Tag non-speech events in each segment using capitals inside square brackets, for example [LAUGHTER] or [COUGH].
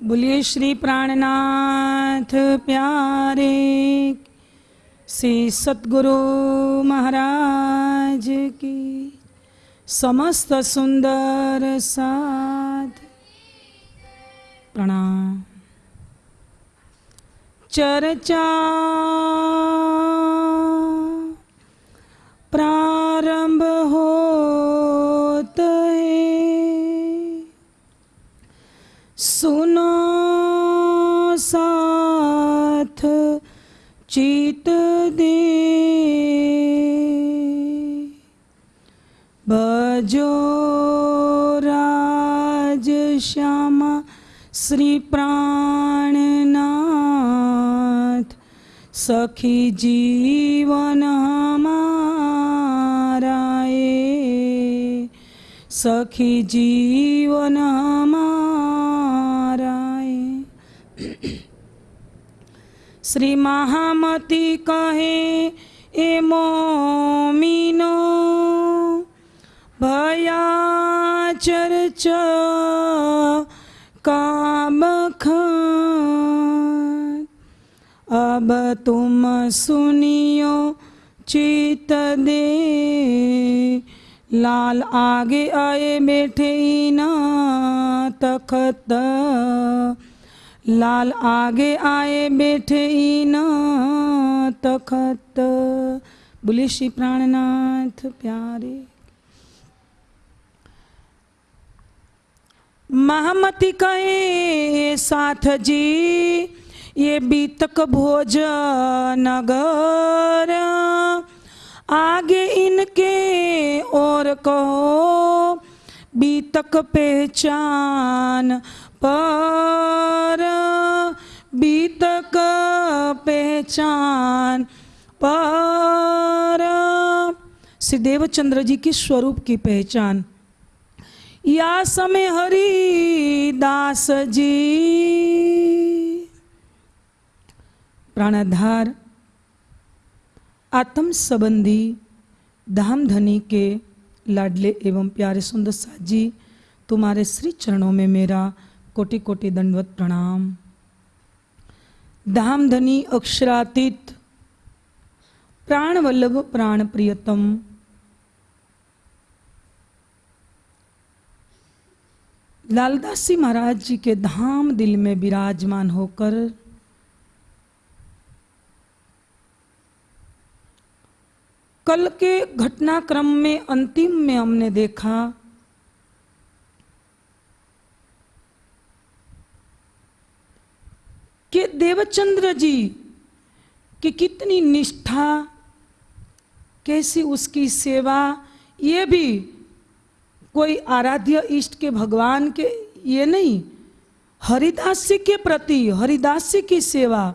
बोलिए श्री प्राणनाथ प्यारे श्री सतगुरु महाराज की समस्त सुंदर साध प्रणाम। चर्चा भजो राज श्यामा श्री प्राणनाथ सखी जीवन हमारा सखी जीवन हमारा। [CLEARS THROAT] श्री महामती कहे, ए मोमिनो भया चर्चा, काम अब तुम सुनियो चित दे। लाल आगे आए बैठे ना तखत। लाल आगे आए बैठे ना तखत। बोले श्री प्राणनाथ प्यारे। महामती कहे साथ जी ये बीतक भोज नगर आगे इनके और कहो, बीतक पहचान पर। बीतक पहचान पर। श्री देवचंद्र जी की स्वरूप की पहचान। या समय हरि दास जी। प्राणाधार, आत्म संबंधी धाम धनी के लाडले एवं प्यारे सुंदर साथ जी, तुम्हारे श्री चरणों में मेरा कोटि कोटि दंडवत प्रणाम। धाम धनी अक्षरातीत प्राण वल्लभ प्राण प्रियतम लालदासी महाराज जी के धाम दिल में विराजमान होकर कल के घटनाक्रम में अंतिम में हमने देखा कि देवचंद्र जी की कितनी निष्ठा, कैसी उसकी सेवा, ये भी कोई आराध्य इष्ट के भगवान के, ये नहीं। हरिदासी के प्रति, हरिदासी की सेवा।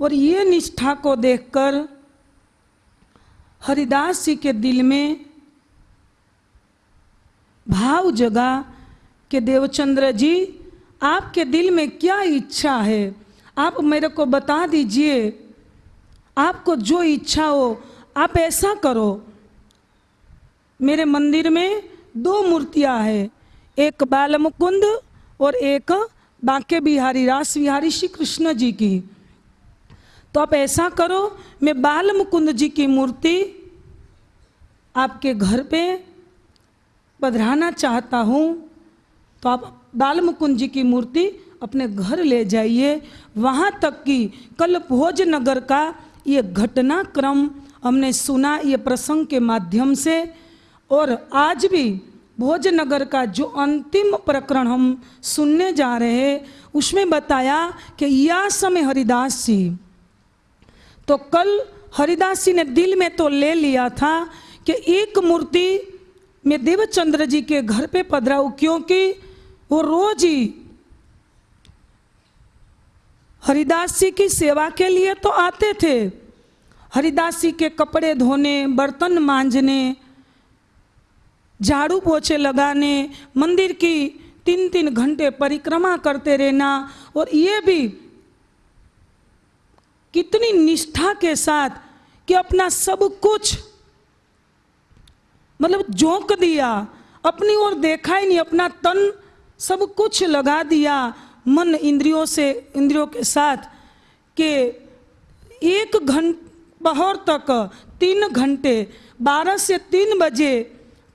और ये निष्ठा को देखकर हरिदास जी के दिल में भाव जगा कि देवचंद्र जी, आपके दिल में क्या इच्छा है? आप मेरे को बता दीजिए। आपको जो इच्छा हो, आप ऐसा करो। मेरे मंदिर में दो मूर्तियाँ हैं। एक बाल मुकुंद और एक बांके बिहारी रास बिहारी श्री कृष्ण जी की। तो आप ऐसा करो, मैं बाल मुकुंद जी की मूर्ति आपके घर पे पधराना चाहता हूँ। तो आप बाल मुकुंद जी की मूर्ति अपने घर ले जाइए। वहाँ तक कि कल भोजनगर का ये घटनाक्रम हमने सुना ये प्रसंग के माध्यम से। और आज भी भोजनगर का जो अंतिम प्रकरण हम सुनने जा रहे हैं, उसमें बताया कि या समय हरिदास जी तो कल हरिदास जी ने दिल में तो ले लिया था कि एक मूर्ति मैं देवचंद्र जी के घर पे पधराऊं, क्योंकि वो रोज ही हरिदास जी की सेवा के लिए तो आते थे। हरिदास जी के कपड़े धोने, बर्तन मांजने झाड़ू पोछे लगाने, मंदिर की तीन तीन घंटे परिक्रमा करते रहना और ये भी कितनी निष्ठा के साथ कि अपना सब कुछ मतलब झोंक दिया, अपनी ओर देखा ही नहीं, अपना तन सब कुछ लगा दिया, मन इंद्रियों से, इंद्रियों के साथ कि एक घंट पहर तक तीन घंटे, बारह से तीन बजे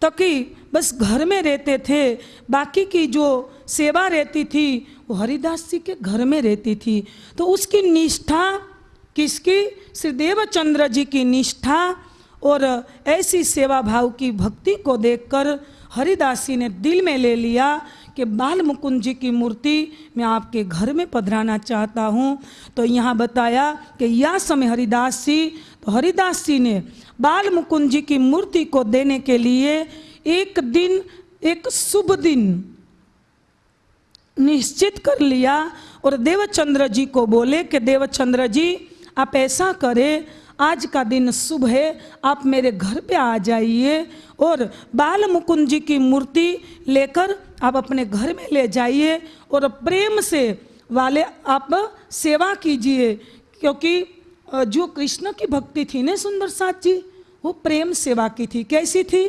तक बस घर में रहते थे। बाकी की जो सेवा रहती थी, वो हरिदास जी के घर में रहती थी। तो उसकी निष्ठा किसकी? श्री देवचंद्र जी की निष्ठा और ऐसी सेवा भाव की भक्ति को देखकर हरिदास जी ने दिल में ले लिया। कि बाल मुकुंद जी की मूर्ति मैं आपके घर में पधराना चाहता हूँ। तो यहाँ बताया कि या समय हरिदास जी तो हरिदास जी ने बाल मुकुंद जी की मूर्ति को देने के लिए एक दिन, एक शुभ दिन निश्चित कर लिया और देवचंद्र जी को बोले कि देवचंद्र जी, आप ऐसा करें आज का दिन शुभ है, आप मेरे घर पे आ जाइए और बाल मुकुंद जी की मूर्ति लेकर आप अपने घर में ले जाइए और प्रेम से वाले आप सेवा कीजिए, क्योंकि जो कृष्ण की भक्ति थी ना सुंदर साथ जी, वो प्रेम सेवा की थी। कैसी थी?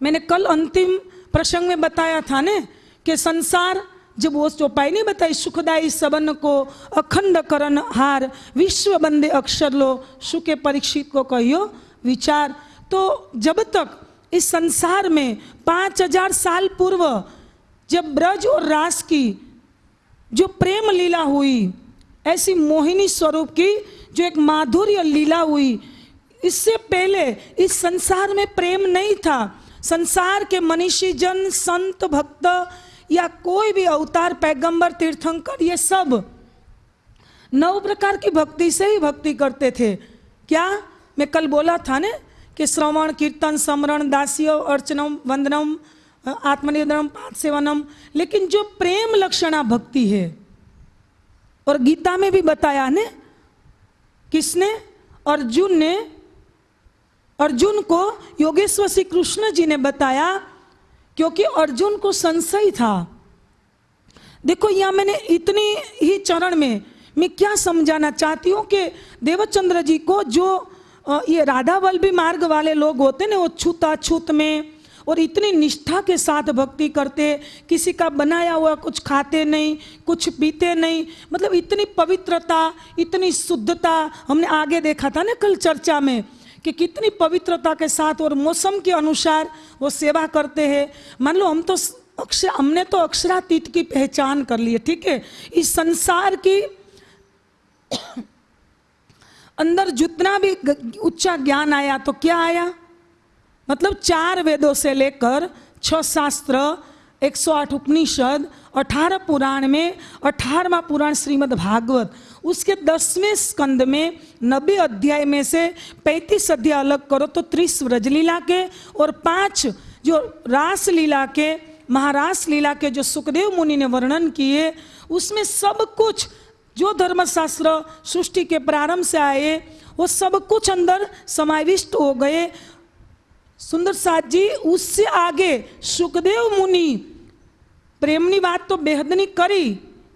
मैंने कल अंतिम प्रसंग में बताया था ने कि संसार जब वो चौपाई नहीं बताई, सुखदाई सबन को अखंड करण हार विश्व बंदे अक्षर लो, सुखे परीक्षित को कहियो विचार। तो जब तक इस संसार में पाँच हज़ार साल पूर्व जब ब्रज और रास की जो प्रेम लीला हुई, ऐसी मोहिनी स्वरूप की जो एक माधुर्य लीला हुई, इससे पहले इस संसार में प्रेम नहीं था। संसार के मनीषी जन, संत, भक्त या कोई भी अवतार, पैगंबर, तीर्थंकर, ये सब नौ प्रकार की भक्ति से ही भक्ति करते थे। क्या? मैं कल बोला था ना कि श्रवण, कीर्तन, समरण, दासियो, अर्चनम, वंदनम आत्मनिर्भरम पाठ सेवनम लेकिन जो प्रेम लक्षणा भक्ति है, और गीता में भी बताया ने, किसने? अर्जुन ने, अर्जुन को योगेश्वर श्री कृष्ण जी ने बताया क्योंकि अर्जुन को संशय था। देखो, यहाँ मैंने इतनी ही चरण में, मैं क्या समझाना चाहती हूँ कि देवचंद्र जी को जो ये राधा बल्बी मार्ग वाले लोग होते ना, वो छूता छूत में और इतनी निष्ठा के साथ भक्ति करते, किसी का बनाया हुआ कुछ खाते नहीं, कुछ पीते नहीं मतलब इतनी पवित्रता, इतनी शुद्धता, हमने आगे देखा था ना कल चर्चा में कि कितनी पवित्रता के साथ और मौसम के अनुसार वो सेवा करते हैं। मान लो, हम तो अक्षर हमने तो अक्षरातीत की पहचान कर ली है, ठीक है? इस संसार की [COUGHS] अंदर जितना भी उच्चा ज्ञान आया तो क्या आया? मतलब चार वेदों से लेकर छह शास्त्र 108 उपनिषद, अठारह पुराण में अठारहवा पुराण श्रीमद् भागवत उसके दसवें स्कंद में नब्बे अध्याय में से पैंतीस अध्याय अलग करो तो त्रिस व्रजलीला के और पाँच जो रास लीला के महारास लीला के जो सुखदेव मुनि ने वर्णन किए, उसमें सब कुछ जो धर्मशास्त्र सृष्टि के प्रारंभ से आए, वो सब कुछ अंदर समाविष्ट हो गए। सुंदर साथ जी, उससे आगे सुखदेव मुनि, प्रेमनी बात तो बेहदनी करी,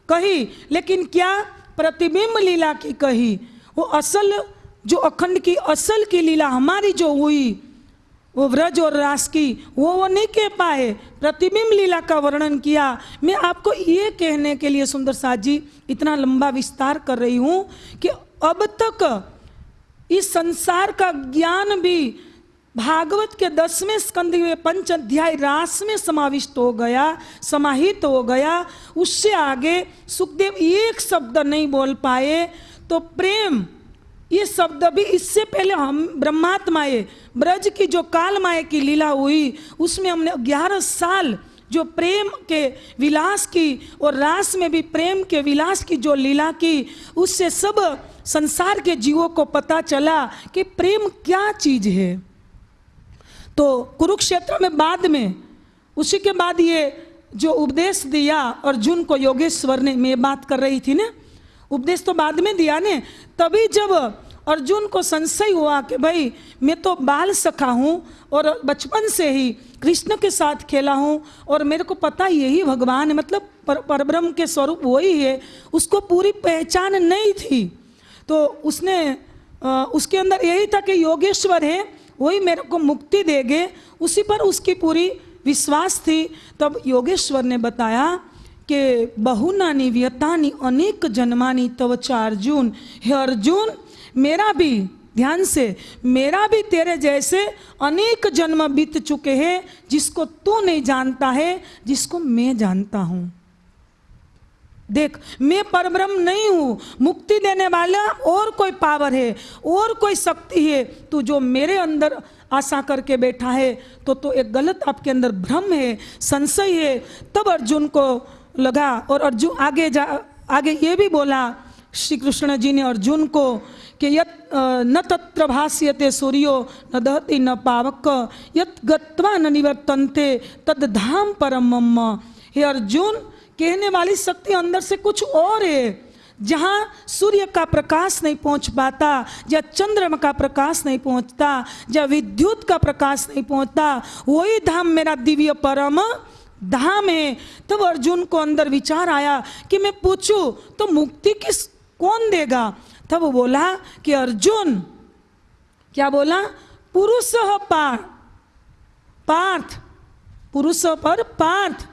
कही, लेकिन क्या प्रतिबिंब लीला की कही। वो असल, जो अखंड की असल की लीला हमारी जो हुई, वो व्रज और रास की, वो वो नहीं कह पाए। प्रतिबिंब लीला का वर्णन किया। मैं आपको ये कहने के लिए सुंदर साथ जी, इतना लंबा विस्तार कर रही हूँ कि अब तक इस संसार का ज्ञान भी भागवत के दसवें स्कंद में पंच अध्याय रास में समाविष्ट हो गया, समाहित हो गया। उससे आगे सुखदेव एक शब्द नहीं बोल पाए तो प्रेम, ये शब्द भी इससे पहले हम ब्रह्मात्माए, ब्रज की जो काल माए की लीला हुई, उसमें हमने ग्यारह साल जो प्रेम के विलास की और रास में भी प्रेम के विलास की जो लीला की, उससे सब संसार के जीवों को पता चला कि प्रेम क्या चीज़ है। तो कुरुक्षेत्र में बाद में उसी के बाद ये जो उपदेश दिया अर्जुन को योगेश्वर ने मैं बात कर रही थी ना उपदेश तो बाद में दिया ने तभी जब अर्जुन को संशय हुआ कि भाई मैं तो बाल सखा हूँ और बचपन से ही कृष्ण के साथ खेला हूँ और मेरे को पता यही भगवान है मतलब पर परब्रह्म के स्वरूप वही है उसको पूरी पहचान नहीं थी। तो उसने आ, उसके अंदर यही था कि योगेश्वर है वही मेरे को मुक्ति देंगे। उसी पर उसकी पूरी विश्वास थी। तब योगेश्वर ने बताया કે बहुनानी, व्यतानी, अनेक जन्मानी, तव अर्जुन, हे अर्जुन, मेरा भी, ध्यान से, मेरा भी तेरे जैसे अनेक जन्म बीत चुके हैं, जिसको तू नहीं जानता है, जिसको मैं जानता हूँ। देख, मैं परब्रह्म नहीं हूँ। मुक्ति देने वाला और कोई पावर है, और कोई शक्ति है। तू जो मेरे अंदर आशा करके बैठा है तो तो एक गलत आपके अंदर भ्रम है, संशय है। तब अर्जुन को लगा और अर्जुन आगे जा, आगे ये भी बोला श्री कृष्ण जी ने अर्जुन को कि यत न तत्र भाष्यते सूर्यो, न दहति न पावक, यत गत्वा न निवर्तन्ते तद धाम परम हे अर्जुन कहने वाली शक्ति अंदर से कुछ और है, जहाँ सूर्य का प्रकाश नहीं पहुँच पाता, या चंद्रमा का प्रकाश नहीं पहुँचता, या विद्युत का प्रकाश नहीं पहुँचता, वही धाम मेरा दिव्य परम धाम है। तब अर्जुन को अंदर विचार आया कि मैं पूछूँ तो मुक्ति किस, कौन देगा? तब बोला कि अर्जुन। क्या बोला? पुरुष पार पार्थ। पुरुष पर पार्थ।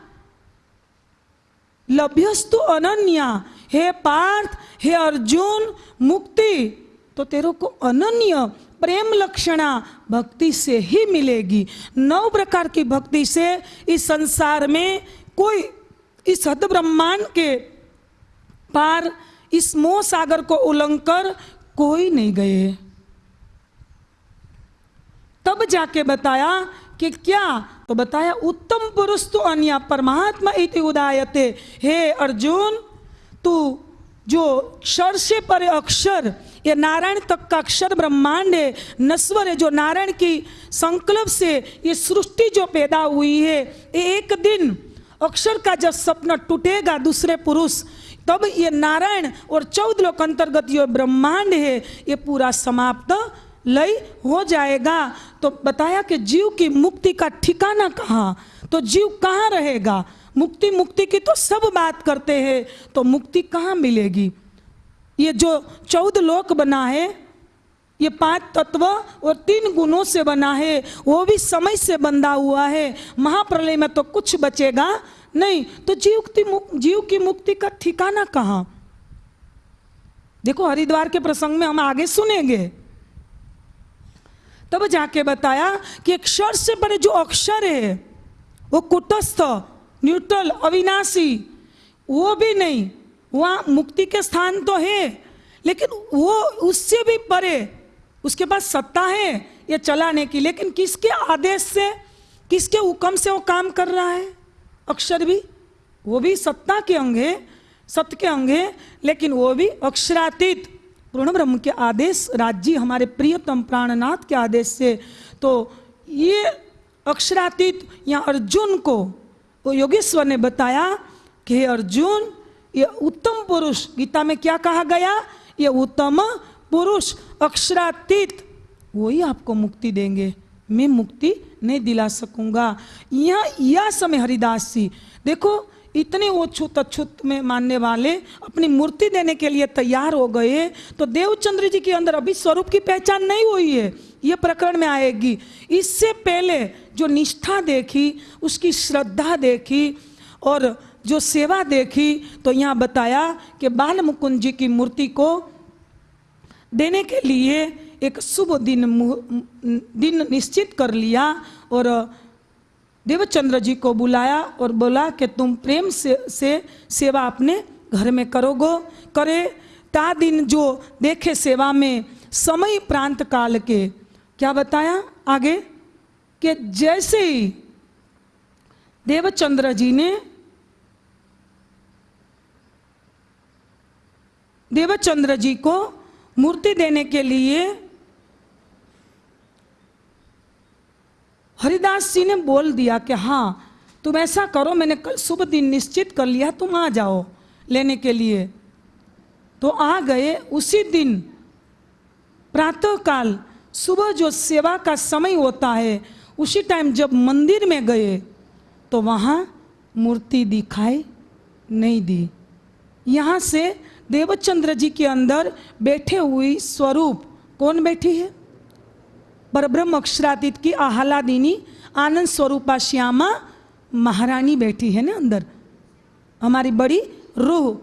लभ्यस्तु अनन्या। हे पार्थ, हे अर्जुन, मुक्ति। तो तेरे को अनन्य प्रेम लक्षणा भक्ति से ही मिलेगी। नौ प्रकार की भक्ति से इस संसार में कोई इस हद ब्रह्मांड के पार, इस मोह सागर को उल्लंघकर कोई नहीं गए। तब जाके बताया कि क्या? तो बताया, उत्तम पुरुष तो अन्य, परमात्मा इति उदायते। हे अर्जुन, तू जो क्षर से परे अक्षर, ये नारायण तक का अक्षर ब्रह्मांड है नस्वर है, जो नारायण की संकल्प से ये सृष्टि जो पैदा हुई है, ये एक दिन अक्षर का जब सपना टूटेगा दूसरे पुरुष, तब ये नारायण और चौदह लोक अंतर्गत ये ब्रह्मांड है, ये पूरा समाप्त लय हो जाएगा। तो बताया कि जीव की मुक्ति का ठिकाना कहाँ? तो जीव कहाँ रहेगा? मुक्ति मुक्ति की तो सब बात करते हैं तो मुक्ति कहाँ मिलेगी? ये जो चौदह लोक बना है, ये पाँच तत्व और तीन गुणों से बना है, वो भी समय से बंधा हुआ है। महाप्रलय में तो कुछ बचेगा नहीं। तो जीव की जीव की मुक्ति का ठिकाना कहाँ? देखो, हरिद्वार के प्रसंग में हम आगे सुनेंगे। तब जाके बताया कि अक्षर से परे जो अक्षर है, वो कुटस्थ, न्यूट्रल, अविनाशी, वो भी नहीं, वहाँ मुक्ति के स्थान तो है, लेकिन वो उससे भी परे, उसके पास सत्ता है, ये चलाने की, लेकिन किसके आदेश से, किसके हुक्म से वो काम कर रहा है? अक्षर भी, वो भी सत्ता के अंग है, सत्य के अंग है, लेकिन वो भी अक्षरातीत। पूर्ण ब्रह्म के आदेश राज्य हमारे प्रियतम प्राणनाथ के आदेश से तो ये अक्षरातीत या अर्जुन को, वो योगेश्वर ने बताया कि हे अर्जुन, ये उत्तम पुरुष, गीता में क्या कहा गया? ये उत्तम पुरुष, अक्षरातीत, वही आपको मुक्ति देंगे। मैं मुक्ति नहीं दिला सकूँगा। यह यह समय हरिदास जी, देखो इतने वो छुत अछूत में मानने वाले अपनी मूर्ति देने के लिए तैयार हो गए तो देवचंद्र जी के अंदर अभी स्वरूप की पहचान नहीं हुई है, ये प्रकरण में आएगी। इससे पहले जो निष्ठा देखी, उसकी श्रद्धा देखी और जो सेवा देखी तो यहाँ बताया कि बाल मुकुंद जी की मूर्ति को देने के लिए एक शुभ दिन दिन निश्चित कर लिया और देवचंद्र जी को बुलाया और बोला कि तुम प्रेम से से सेवा अपने घर में करोगो। करे, ता दिन जो देखे सेवा में समय प्रांत काल के। क्या बताया आगे? कि जैसे ही देवचंद्र जी ने देवचंद्र जी को मूर्ति देने के लिए हरिदास जी ने बोल दिया कि हाँ तुम ऐसा करो, मैंने कल शुभ दिन निश्चित कर लिया, तुम आ जाओ लेने के लिए। तो आ गए। उसी दिन प्रातः काल सुबह जो सेवा का समय होता है, उसी टाइम जब मंदिर में गए तो वहाँ मूर्ति दिखाई नहीं दी। यहाँ से देवचंद्र जी के अंदर बैठे हुई स्वरूप कौन बैठी है? परब्रह्म अक्षरातीत की आह्लादिनी आनंद स्वरूपा श्यामा महारानी बैठी है ना अंदर। हमारी बड़ी रूह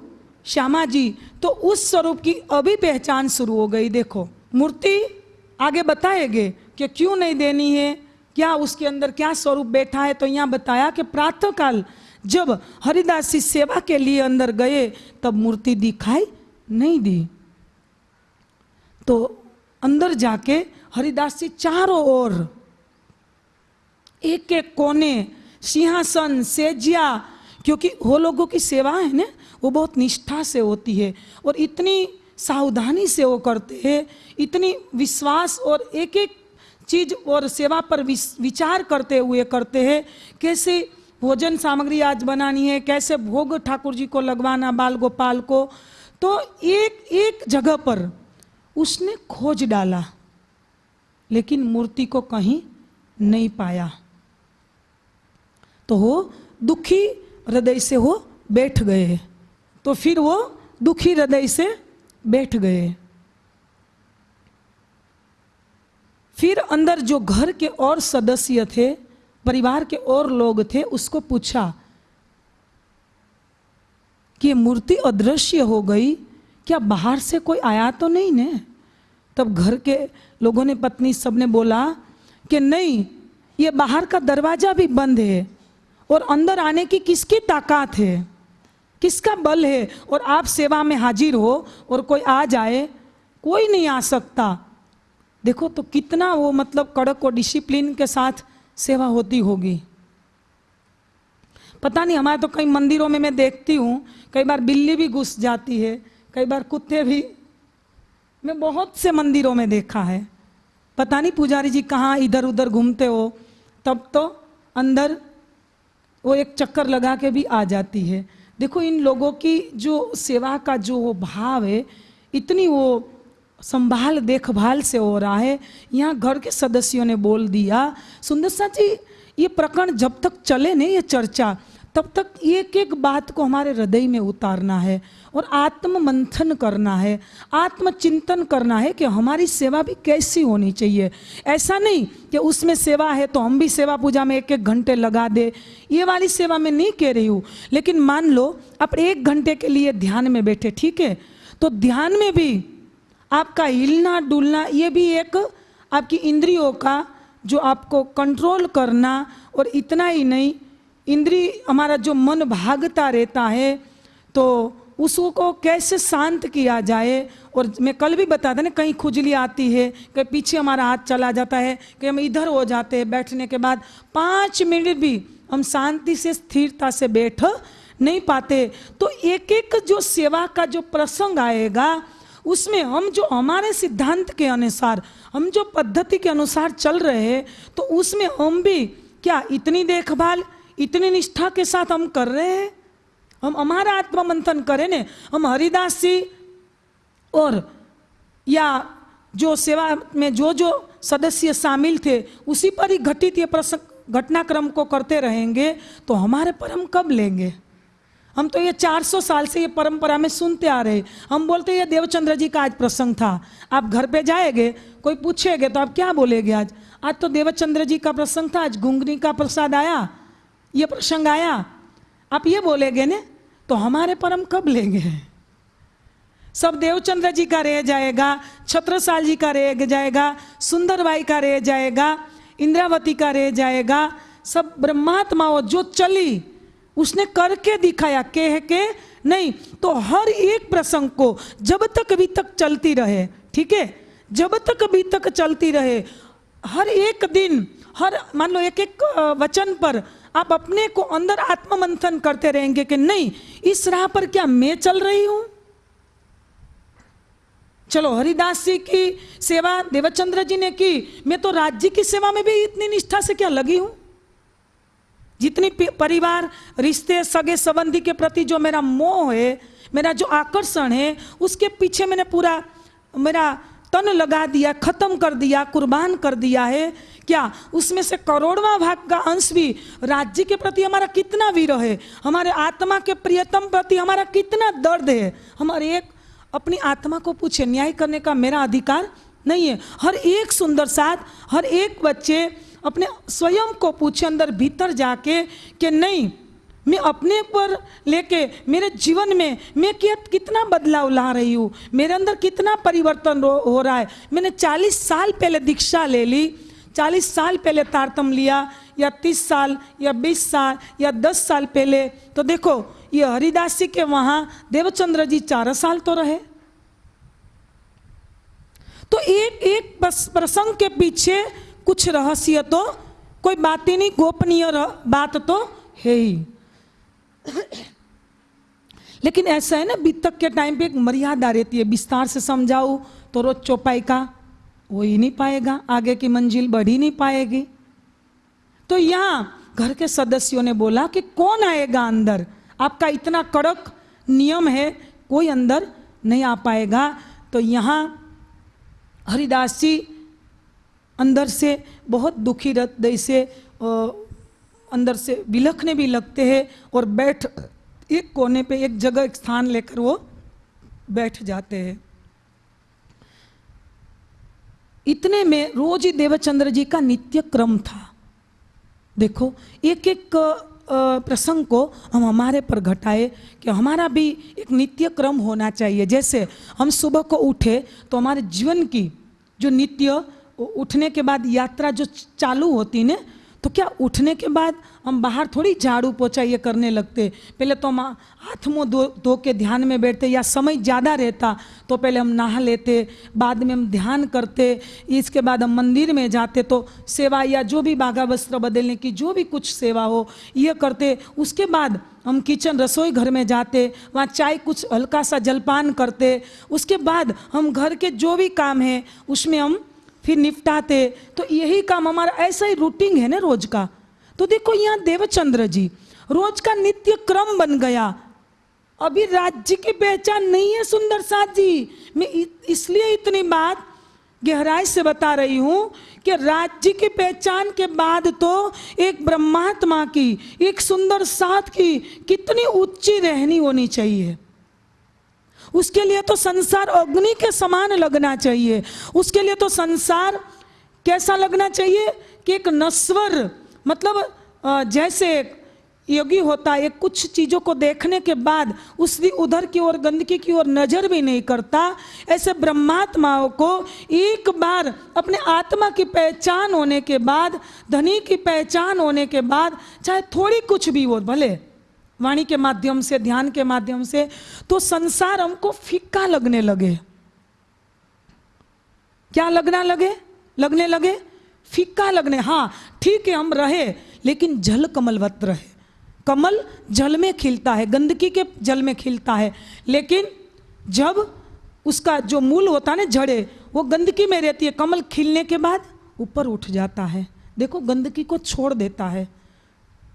श्यामा जी तो उस स्वरूप की अभी पहचान शुरू हो गई, देखो। मूर्ति आगे बताएँगे कि क्यों नहीं देनी है? क्या उसके अंदर क्या स्वरूप बैठा है? तो यहाँ बताया कि प्रातः काल जब हरिदास जी सेवा के लिए अंदर गए, तब मूर्ति दिखाई नहीं दी। तो अंदर जाके हरिदास जी, चारों ओर। एक एक कोने, सिंहासन, सेजिया, क्योंकि वो लोगों की सेवा है ना, वो बहुत निष्ठा से होती है और इतनी सावधानी से वो करते हैं, इतनी विश्वास और एक एक चीज़ और सेवा पर विचार करते हुए करते हैं, कैसे भोजन सामग्री आज बनानी है, कैसे भोग ठाकुर जी को लगवाना, बाल गोपाल को तो एक एक जगह पर उसने खोज डाला। लेकिन मूर्ति को कहीं नहीं पाया। तो वो दुखी हृदय से वो बैठ गए। तो फिर वो दुखी हृदय से बैठ गए। फिर अंदर जो घर के और सदस्य थे, परिवार के और लोग थे, उसको पूछा कि मूर्ति अदृश्य हो गई, क्या बाहर से कोई आया तो नहीं ने? तब घर के लोगों ने पत्नी सबने बोला कि नहीं, ये बाहर का दरवाज़ा भी बंद है और अंदर आने की किसकी ताकत है? किसका बल है? और आप सेवा में हाजिर हो और कोई आ जाए, कोई नहीं आ सकता। देखो तो कितना वो मतलब कड़क और डिसिप्लिन के साथ सेवा होती होगी। पता नहीं, हमारे तो कई मंदिरों में मैं देखती हूँ, कई बार बिल्ली भी घुस जाती है, कई बार कुत्ते भी मैं बहुत से मंदिरों में देखा है। पता नहीं पुजारी जी कहाँ इधर उधर घूमते हो, तब तो अंदर वो एक चक्कर लगा के भी आ जाती है। देखो, इन लोगों की जो सेवा का जो वो भाव है, इतनी वो संभाल देखभाल से हो रहा है। यहाँ घर के सदस्यों ने बोल दिया, सुंदर सा जी ये प्रकरण जब तक चले नहीं, ये चर्चा तब तक एक एक बात को हमारे हृदय में उतारना है और आत्म मंथन करना है, आत्मचिंतन करना है कि हमारी सेवा भी कैसी होनी चाहिए। ऐसा नहीं कि उसमें सेवा है तो हम भी सेवा पूजा में एक एक घंटे लगा दे। ये वाली सेवा में नहीं कह रही हूँ, लेकिन मान लो आप एक घंटे के लिए ध्यान में बैठे, ठीक है? तो ध्यान में भी आपका हिलना डुलना ये भी एक आपकी इंद्रियों का जो आपको कंट्रोल करना और इतना ही नहीं इंद्री हमारा जो मन भागता रहता है तो उसको कैसे शांत किया जाए? और मैं कल भी बता था ना, कहीं खुजली आती है, कहीं पीछे हमारा हाथ चला जाता है, कहीं हम इधर हो जाते हैं बैठने के बाद, पाँच मिनट भी हम शांति से, स्थिरता से बैठ नहीं पाते। तो एक एक जो सेवा का जो प्रसंग आएगा, उसमें हम जो हमारे सिद्धांत के अनुसार, हम जो पद्धति के अनुसार चल रहे हैं तो उसमें हम भी क्या इतनी देखभाल इतनी निष्ठा के साथ हम कर रहे हैं। हम हमारा आत्मा मंथन करें ने। हम हरिदास जी और या जो सेवा में जो जो सदस्य शामिल थे, उसी पर ही घटित ये प्रसंग घटनाक्रम को करते रहेंगे तो हमारे पर हम कब लेंगे? हम तो ये 400 साल से ये परंपरा में सुनते आ रहे हम बोलते ये देवचंद्र जी का आज प्रसंग था। आप घर पे जाएँगे, कोई पूछेगे तो आप क्या बोलेगे आज? आज तो देवचंद्र जी का प्रसंग था, आज गुंगनी का प्रसाद आया। ये प्रसंग आया। आप ये बोलेगे ने तो हमारे पर हम कब लेंगे? सब देवचंद्र जी का रह जाएगा, छत्रसाल जी का रह जाएगा, सुंदरबाई का रह जाएगा, इंद्रावती का रह जाएगा, सब ब्रह्मात्माओं जो चली, उसने करके दिखाया, कह के नहीं तो हर एक प्रसंग को जब तक अभी तक चलती रहे, ठीक है? जब तक अभी तक चलती रहे, हर एक दिन, हर, मान लो एक एक वचन पर आप अपने को अंदर आत्ममंथन करते रहेंगे कि नहीं, इस राह पर क्या मैं चल रही हूँ? चलो, हरिदास जी की सेवा देवचंद्र जी ने की। मैं तो राज्य की सेवा में भी इतनी निष्ठा से क्या लगी हूँ? जितनी परिवार, रिश्ते, सगे संबंधी के प्रति जो मेरा मोह है, मेरा जो आकर्षण है, उसके पीछे मैंने पूरा, मेरा तन लगा दिया, खत्म कर दिया, कुर्बान कर दिया है। क्या? उसमें से करोड़वा भाग का अंश भी राज्य के प्रति हमारा कितना वीर है? हमारे आत्मा के प्रियतम प्रति हमारा कितना दर्द है? हमारे एक, अपनी आत्मा को पूछे, न्याय करने का मेरा अधिकार नहीं है। हर एक सुंदर साथ, हर एक बच्चे अपने स्वयं को पूछे, अंदर भीतर जाके कि नहीं मैं अपने पर लेके मेरे जीवन में मैं क्या कितना बदलाव ला रही हूँ? मेरे अंदर कितना परिवर्तन हो, रहा है? मैंने 40 साल पहले दीक्षा ले ली 40 साल पहले तारतम लिया या 30 साल या 20 साल या 10 साल पहले। तो देखो ये हरिदास जी के वहाँ देवचंद्र जी चार साल तो रहे। तो एक एक प्रसंग के पीछे कुछ रहस्य तो कोई बात ही नहीं गोपनीय बात तो है ही। [COUGHS] लेकिन ऐसा है ना, बीतक के टाइम पे एक मर्यादा रहती है, विस्तार से समझाऊं तो रोज चौपाई का हो ही नहीं पाएगा, आगे की मंजिल बढ़ ही नहीं पाएगी। तो यहाँ घर के सदस्यों ने बोला कि कौन आएगा अंदर? आपका इतना कड़क नियम है, कोई अंदर नहीं आ पाएगा। तो यहाँ हरिदास जी अंदर से बहुत दुखी हृदय से अंदर से विलखने भी लगते हैं और बैठ, एक कोने पे एक जगह, एक स्थान लेकर वो बैठ जाते हैं। इतने में रोज ही देवचंद्र जी का नित्य क्रम था। देखो एक एक प्रसंग को हम हमारे पर घटाए कि हमारा भी एक नित्य क्रम होना चाहिए। जैसे हम सुबह को उठे तो हमारे जीवन की जो नित्य उठने के बाद यात्रा जो चालू होती ने तो क्या उठने के बाद हम बाहर थोड़ी झाड़ू पोछा ये करने लगते? पहले तो हम हाथ मुँह धो धो के ध्यान में बैठते या समय ज़्यादा रहता तो पहले हम नहा लेते, बाद में हम ध्यान करते, इसके बाद हम मंदिर में जाते तो सेवा या जो भी बाघा वस्त्र बदलने की जो भी कुछ सेवा हो, ये करते। उसके बाद हम किचन रसोई घर में जाते, वहाँ चाय कुछ हल्का सा जलपान करते। उसके बाद हम घर के जो भी काम है, उसमें हम फिर निपटाते। तो यही काम हमारा ऐसा ही रूटीन है ना रोज का। तो देखो यहाँ देवचंद्र जी, रोज का नित्य क्रम बन गया। अभी राज्य की पहचान नहीं है सुंदर साथ जी। मैं इसलिए इतनी बात गहराई से बता रही हूँ कि राज्य की पहचान के बाद तो एक ब्रह्मात्मा की, एक सुंदर साथ की कितनी ऊँची रहनी होनी चाहिए। उसके लिए तो संसार अग्नि के समान लगना चाहिए। उसके लिए तो संसार कैसा लगना चाहिए कि एक नस्वर मतलब जैसे एक योगी होता है कुछ चीज़ों को देखने के बाद उसकी उधर की ओर, गंदगी की ओर नज़र भी नहीं करता। ऐसे ब्रह्मात्माओं को एक बार अपने आत्मा की पहचान होने के बाद, धनी की पहचान होने के बाद, चाहे थोड़ी कुछ भी हो, भले वाणी के माध्यम से, ध्यान के माध्यम से तो संसार हमको फीका लगने लगे। क्या लगना लगे? लगने लगे? फीका लगने। हाँ ठीक है, हम रहे, लेकिन जल कमलवत रहे। कमल जल में खिलता है, गंदगी के जल में खिलता है, लेकिन जब उसका जो मूल होता है ना जड़े, वो गंदगी में रहती है। कमल खिलने के बाद ऊपर उठ जाता है। देखो, गंदगी को छोड़ देता है।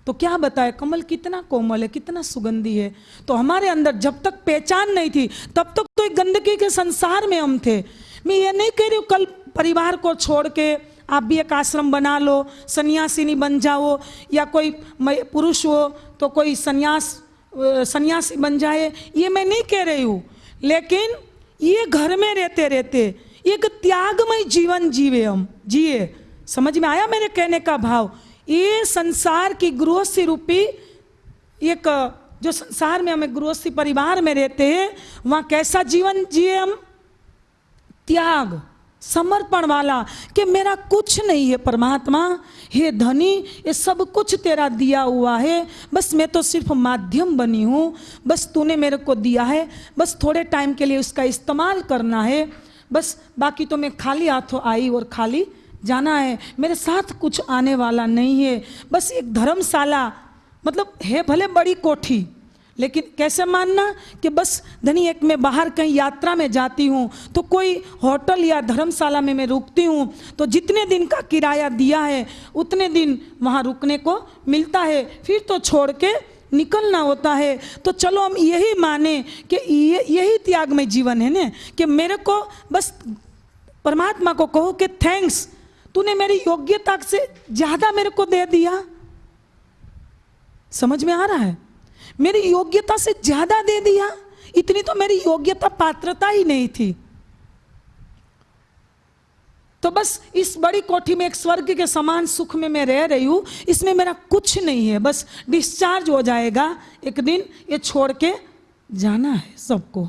तो क्या बताए? कमल कितना कोमल है, कितना सुगंधी है। तो हमारे अंदर जब तक पहचान नहीं थी, तब तक तो एक गंदगी के संसार में हम थे। मैं ये नहीं कह रही हूँ, कल परिवार को छोड़ के आप भी एक आश्रम बना लो, सन्यासिनी बन जाओ, या कोई पुरुष हो तो कोई सन्यास सन्यासी बन जाए, ये मैं नहीं कह रही हूँ। लेकिन ये घर में रहते रहते, एक त्यागमय जीवन जीवे हम, जिए। समझ में आया मेरे कहने का भाव? ये संसार की गृहस्थी रूपी एक, जो संसार में हमें गृहस्थी परिवार में रहते हैं, वहाँ कैसा जीवन जिए हम? त्याग, समर्पण वाला, कि मेरा कुछ नहीं है परमात्मा, हे धनी, ये सब कुछ तेरा दिया हुआ है। बस मैं तो सिर्फ़ माध्यम बनी हूँ, बस तूने मेरे को दिया है, बस थोड़े टाइम के लिए उसका इस्तेमाल करना है, बस बाकी तो मैं खाली हाथों आई और खाली जाना है। मेरे साथ कुछ आने वाला नहीं है। बस एक धर्मशाला मतलब है भले बड़ी कोठी, लेकिन कैसे मानना कि बस धनी एक मैं बाहर कहीं यात्रा में जाती हूँ तो कोई होटल या धर्मशाला में मैं रुकती हूँ तो जितने दिन का किराया दिया है, उतने दिन वहाँ रुकने को मिलता है। फिर तो छोड़ के निकलना होता है। तो चलो हम यही माने कि ये, यही त्यागमय जीवन है ना, कि मेरे को बस परमात्मा को कहो कि थैंक्स तूने मेरी योग्यता से ज़्यादा मेरे को दे दिया। समझ में आ रहा है? मेरी योग्यता से ज़्यादा दे दिया, इतनी तो मेरी योग्यता पात्रता ही नहीं थी। तो बस इस बड़ी कोठी में एक स्वर्ग के समान सुख में मैं रह रही हूँ, इसमें मेरा कुछ नहीं है, बस डिस्चार्ज हो जाएगा। एक दिन ये छोड़ के जाना है सबको।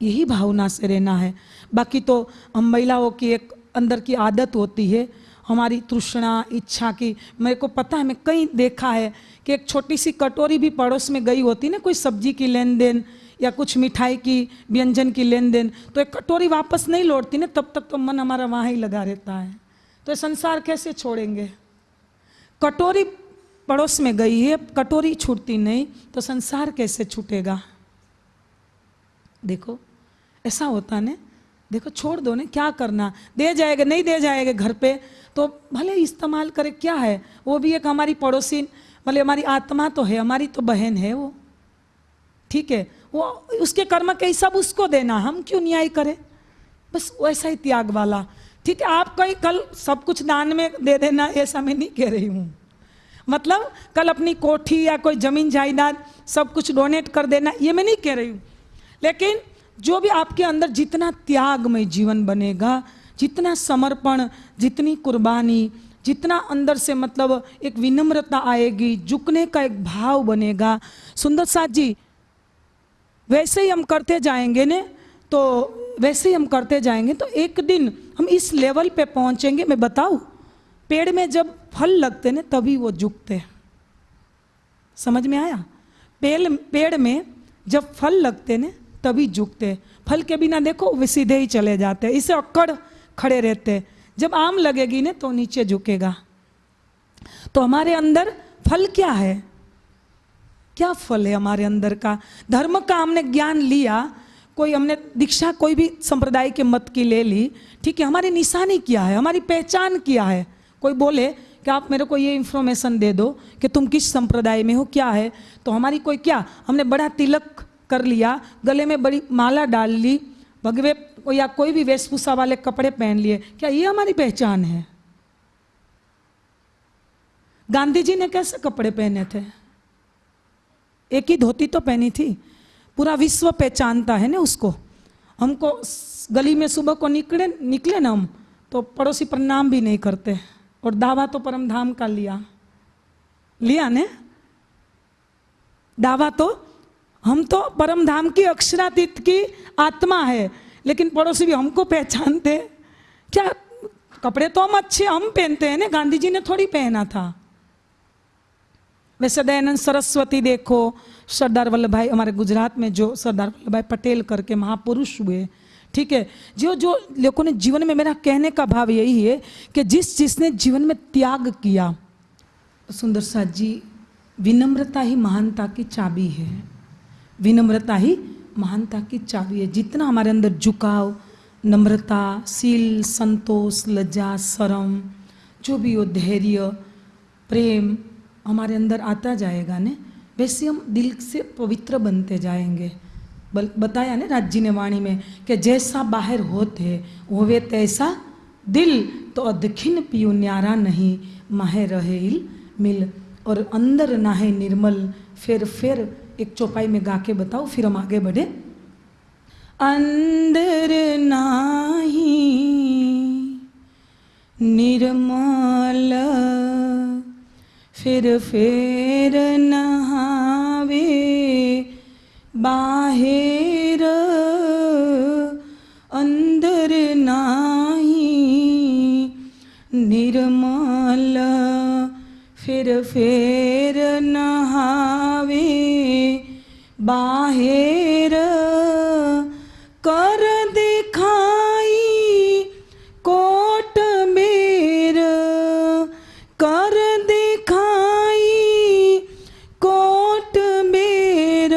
यही भावना से रहना है। बाकी तो हम महिलाओं की एक अंदर की आदत होती है, हमारी तृष्णा, इच्छा की। मेरे को पता है, मैं कहीं देखा है कि एक छोटी सी कटोरी भी पड़ोस में गई होती ना, कोई सब्ज़ी की लेन देन या कुछ मिठाई की, व्यंजन की लेन देन तो एक कटोरी वापस नहीं लौटती ना, तब तक तो मन हमारा वहाँ ही लगा रहता है। तो संसार कैसे छोड़ेंगे? कटोरी पड़ोस में गई है कटोरी छूटती नहीं तो संसार कैसे छूटेगा? देखो, ऐसा होता ना देखो, छोड़ दो ना, क्या करना? दे जाएगा, नहीं दे जाएगा घर पे? तो भले इस्तेमाल करे, क्या है? वो भी एक हमारी पड़ोसी भले हमारी आत्मा तो है, हमारी तो बहन है वो। ठीक है? वो उसके कर्म के सब उसको देना, हम क्यों न्याय करें? बस वैसा ही त्याग वाला। ठीक है, आप कहीं कल सब कुछ दान में दे देना, ऐसा मैं नहीं कह रही हूँ। मतलब कल अपनी कोठी या कोई ज़मीन, जायदाद सब कुछ डोनेट कर देना, ये मैं नहीं कह रही हूँ। लेकिन जो भी आपके अंदर जितना त्यागमय जीवन बनेगा, जितना समर्पण, जितनी कुर्बानी, जितना अंदर से मतलब एक विनम्रता आएगी, झुकने का एक भाव बनेगा। सुंदर साथ जी, वैसे ही हम करते जाएँगे ने तो वैसे ही हम करते जाएँगे तो एक दिन हम इस लेवल पे पहुँचेंगे। मैं बताऊँ, पेड़ में जब फल लगते ना, तभी वो झुकते हैं। समझ में आया? पेड़ पेड़ में जब फल लगते ना तभी झुकते। फल के बिना देखो, वे सीधे ही चले जाते। इसे अक्कड़ खड़े रहते। जब आम लगेगी ना तो नीचे झुकेगा। तो हमारे अंदर फल क्या है? क्या फल है हमारे अंदर का? धर्म का हमने ज्ञान लिया। कोई हमने दीक्षा कोई भी संप्रदाय के मत की ले ली। ठीक है, हमारी निशानी क्या है? हमारी पहचान क्या है? कोई बोले कि आप मेरे को ये इन्फॉर्मेशन दे दो कि तुम किस संप्रदाय में हो, क्या है? तो हमारी कोई क्या? हमने बड़ा तिलक कर लिया, गले में बड़ी माला डाल ली, भगवे या कोई भी वेशभूषा वाले कपड़े पहन लिए। क्या ये हमारी पहचान है? गांधी जी ने कैसे कपड़े पहने थे? एक ही धोती तो पहनी थी। पूरा विश्व पहचानता है ना उसको। हमको गली में सुबह को निकले निकले ना हम तो पड़ोसी प्रणाम भी नहीं करते। और दावा तो परम धाम का लिया। लिया ने? दावा तो हम तो परम धाम की अक्षरातीत की आत्मा है, लेकिन पड़ोसी भी हमको पहचानते। क्या कपड़े तो हम अच्छे हम पहनते हैं ना गांधी जी ने थोड़ी पहना था। वैसे दयानंद सरस्वती देखो, सरदार वल्लभ भाई हमारे गुजरात में जो सरदार वल्लभ भाई पटेल करके महापुरुष हुए, ठीक है? जो जो लोगों ने जीवन में मेरा कहने का भाव यही है कि जिस, जिसने जीवन में त्याग किया सुंदर साथ जी, विनम्रता ही महानता की चाबी है। विनम्रता ही महानता की चाबी है। जितना हमारे अंदर झुकाव, नम्रता, सील, संतोष, लज्जा, शरम, जो भी हो, धैर्य, प्रेम हमारे अंदर आता जाएगा ने, वैसे हम दिल से पवित्र बनते जाएँगे। बल, बताया ना राज्य ने वाणी में कि जैसा बाहर होते, होवे तैसा दिल तो अदखिन पियो न्यारा नहीं, माहे रहे मिल, और अंदर नाहे निर्मल फिर फिर एक चौपाई में गा के बताओ, फिर हम आगे बढ़े। अंदर नाही निर्मल, फिर फिर नहावे, बाहेर अंदर नाही निर्मल, फिर फेर नहावे। बाहेर कर दिखाई कोट बेर कर दिखाई कोट बेर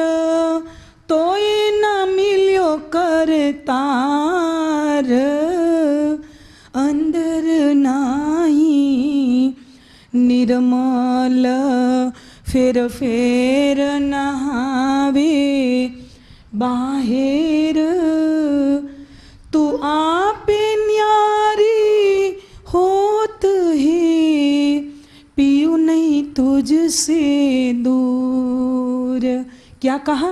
तो ये न मिलियो कर तार। अंदर नाही निर्मल फिर फिर आवे बाहेर। तू आपे न्यारी होत है, पियो नहीं तुझसे दूर। क्या कहा?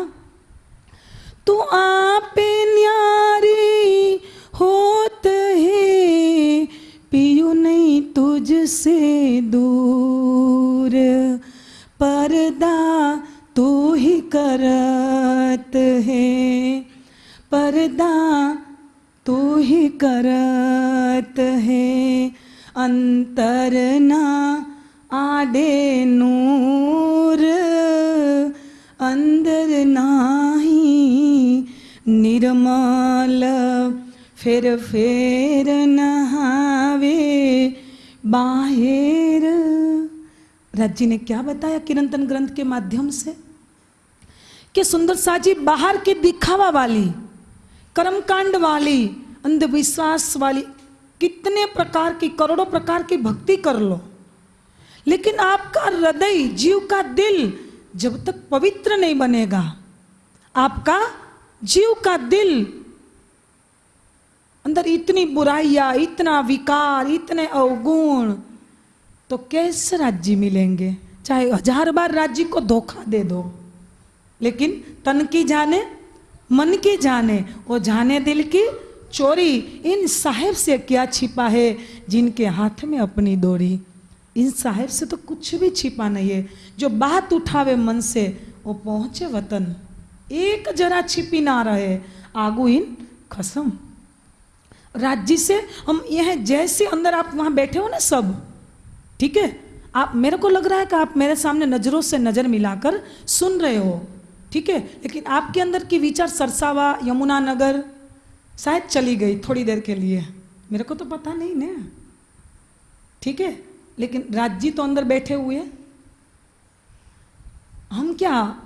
तू आपे न्यारी होत है, पियो नहीं तुझसे दूर। परदा तू ही करत है। पर्दा तू ही करत है। अंतर ना आडे नूर, अंदर नाही निर्मल, फिर फेर नहावे बाहेर। राज जी ने क्या बताया किरंतन ग्रंथ के माध्यम से? कि सुंदर साजी बाहर के दिखावा वाली, कर्मकांड वाली, अंधविश्वास वाली, कितने प्रकार की, करोड़ों प्रकार की भक्ति कर लो। लेकिन आपका हृदय, जीव का दिल जब तक पवित्र नहीं बनेगा, आपका जीव का दिल अंदर इतनी बुराइयाँ, इतना विकार, इतने अवगुण तो कैसे राज्य मिलेंगे? चाहे हज़ार बार राज्य को धोखा दे दो। लेकिन तन की जाने, मन की जाने वो जाने दिल की चोरी इन साहेब से क्या छिपा है जिनके हाथ में अपनी डोरी? इन साहेब से तो कुछ भी छिपा नहीं है। जो बात उठावे मन से, वो पहुँचे वतन। एक जरा छिपी ना रहे। आगू इन खसम। राज्य से हम यह जैसे अंदर आप वहाँ बैठे हो ना सब, ठीक है? आप मेरे को लग रहा है कि आप मेरे सामने नज़रों से नज़र मिलाकर सुन रहे हो। ठीक है? लेकिन आपके अंदर की विचार सरसावा, यमुना नगर शायद चली गई थोड़ी देर के लिए। मेरे को तो पता नहीं ना। ठीक है? लेकिन राज्य तो अंदर बैठे हुए हम क्या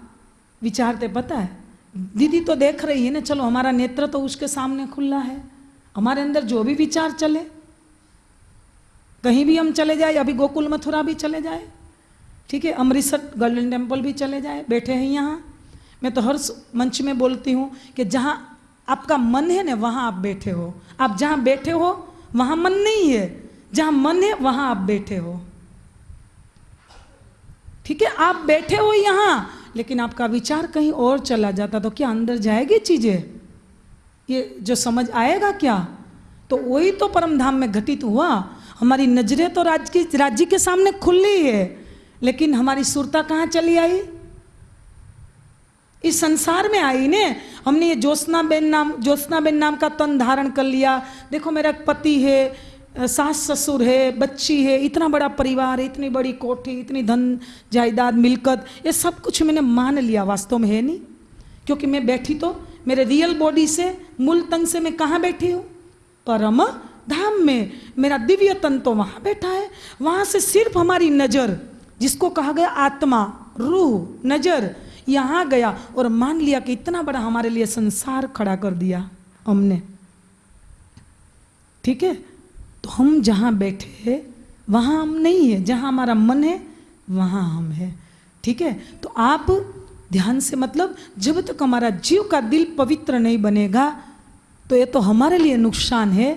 विचारते पता है? दीदी तो देख रही है ना, चलो हमारा नेत्र तो उसके सामने खुला है। हमारे अंदर जो भी विचार चले, कहीं भी हम चले जाए, अभी गोकुल मथुरा भी चले जाए। ठीक है? अमृतसर गोल्डन टेंपल भी चले जाए, बैठे हैं यहाँ। मैं तो हर मंच में बोलती हूँ कि जहाँ आपका मन है ना, वहाँ आप बैठे हो। आप जहाँ बैठे हो, वहाँ मन नहीं है। जहाँ मन है, वहाँ आप बैठे हो। ठीक है? आप बैठे हो यहाँ, लेकिन आपका विचार कहीं और चला जाता तो क्या अंदर जाएगी चीज़ें? ये जो समझ आएगा क्या? तो वही तो परम धाम में घटित हुआ। हमारी नज़रें तो राज्य की, राज्य के सामने खुली है, लेकिन हमारी सुरता कहाँ चली आई? इस संसार में आई ने। हमने ये ज्योत्ना बेन नाम ज्योत्ना बेन नाम का तन धारण कर लिया। देखो मेरा पति है सास ससुर है, बच्ची है, इतना बड़ा परिवार है, इतनी बड़ी कोठी इतनी धन जायदाद, मिलकत, ये सब कुछ मैंने मान लिया, वास्तव में है नहीं। क्योंकि मैं बैठी तो मेरे रियल बॉडी से, मूल तन से मैं कहाँ बैठी हूँ? परम धाम में। मेरा दिव्य तन तो वहाँ बैठा है। वहाँ से सिर्फ़ हमारी नज़र, जिसको कहा गया आत्मा, रूह, नज़र यहाँ गया और मान लिया कि इतना बड़ा हमारे लिए संसार खड़ा कर दिया हमने। ठीक है? तो हम जहाँ बैठे हैं, वहाँ हम नहीं है। जहाँ हमारा मन है, वहाँ हम है। ठीक है? तो आप ध्यान से मतलब जब तक हमारा जीव का दिल पवित्र नहीं बनेगा तो ये तो हमारे लिए नुकसान है।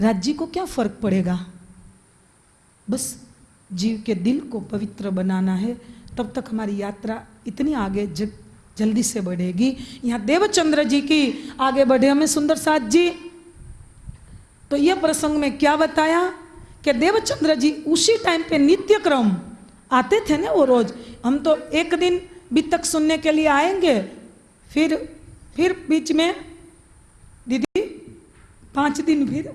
राज्य को क्या फ़र्क पड़ेगा? बस जीव के दिल को पवित्र बनाना है। तब तक हमारी यात्रा इतनी आगे जल्दी से बढ़ेगी। यहाँ देवचंद्र जी की आगे बढ़े हमें सुंदर साथ जी। तो यह प्रसंग में क्या बताया कि देवचंद्र जी उसी टाइम पे नित्य क्रम आते थे ना वो रोज। हम तो एक दिन भी तक सुनने के लिए आएँगे, फिर फिर बीच में दीदी, पाँच दिन फिर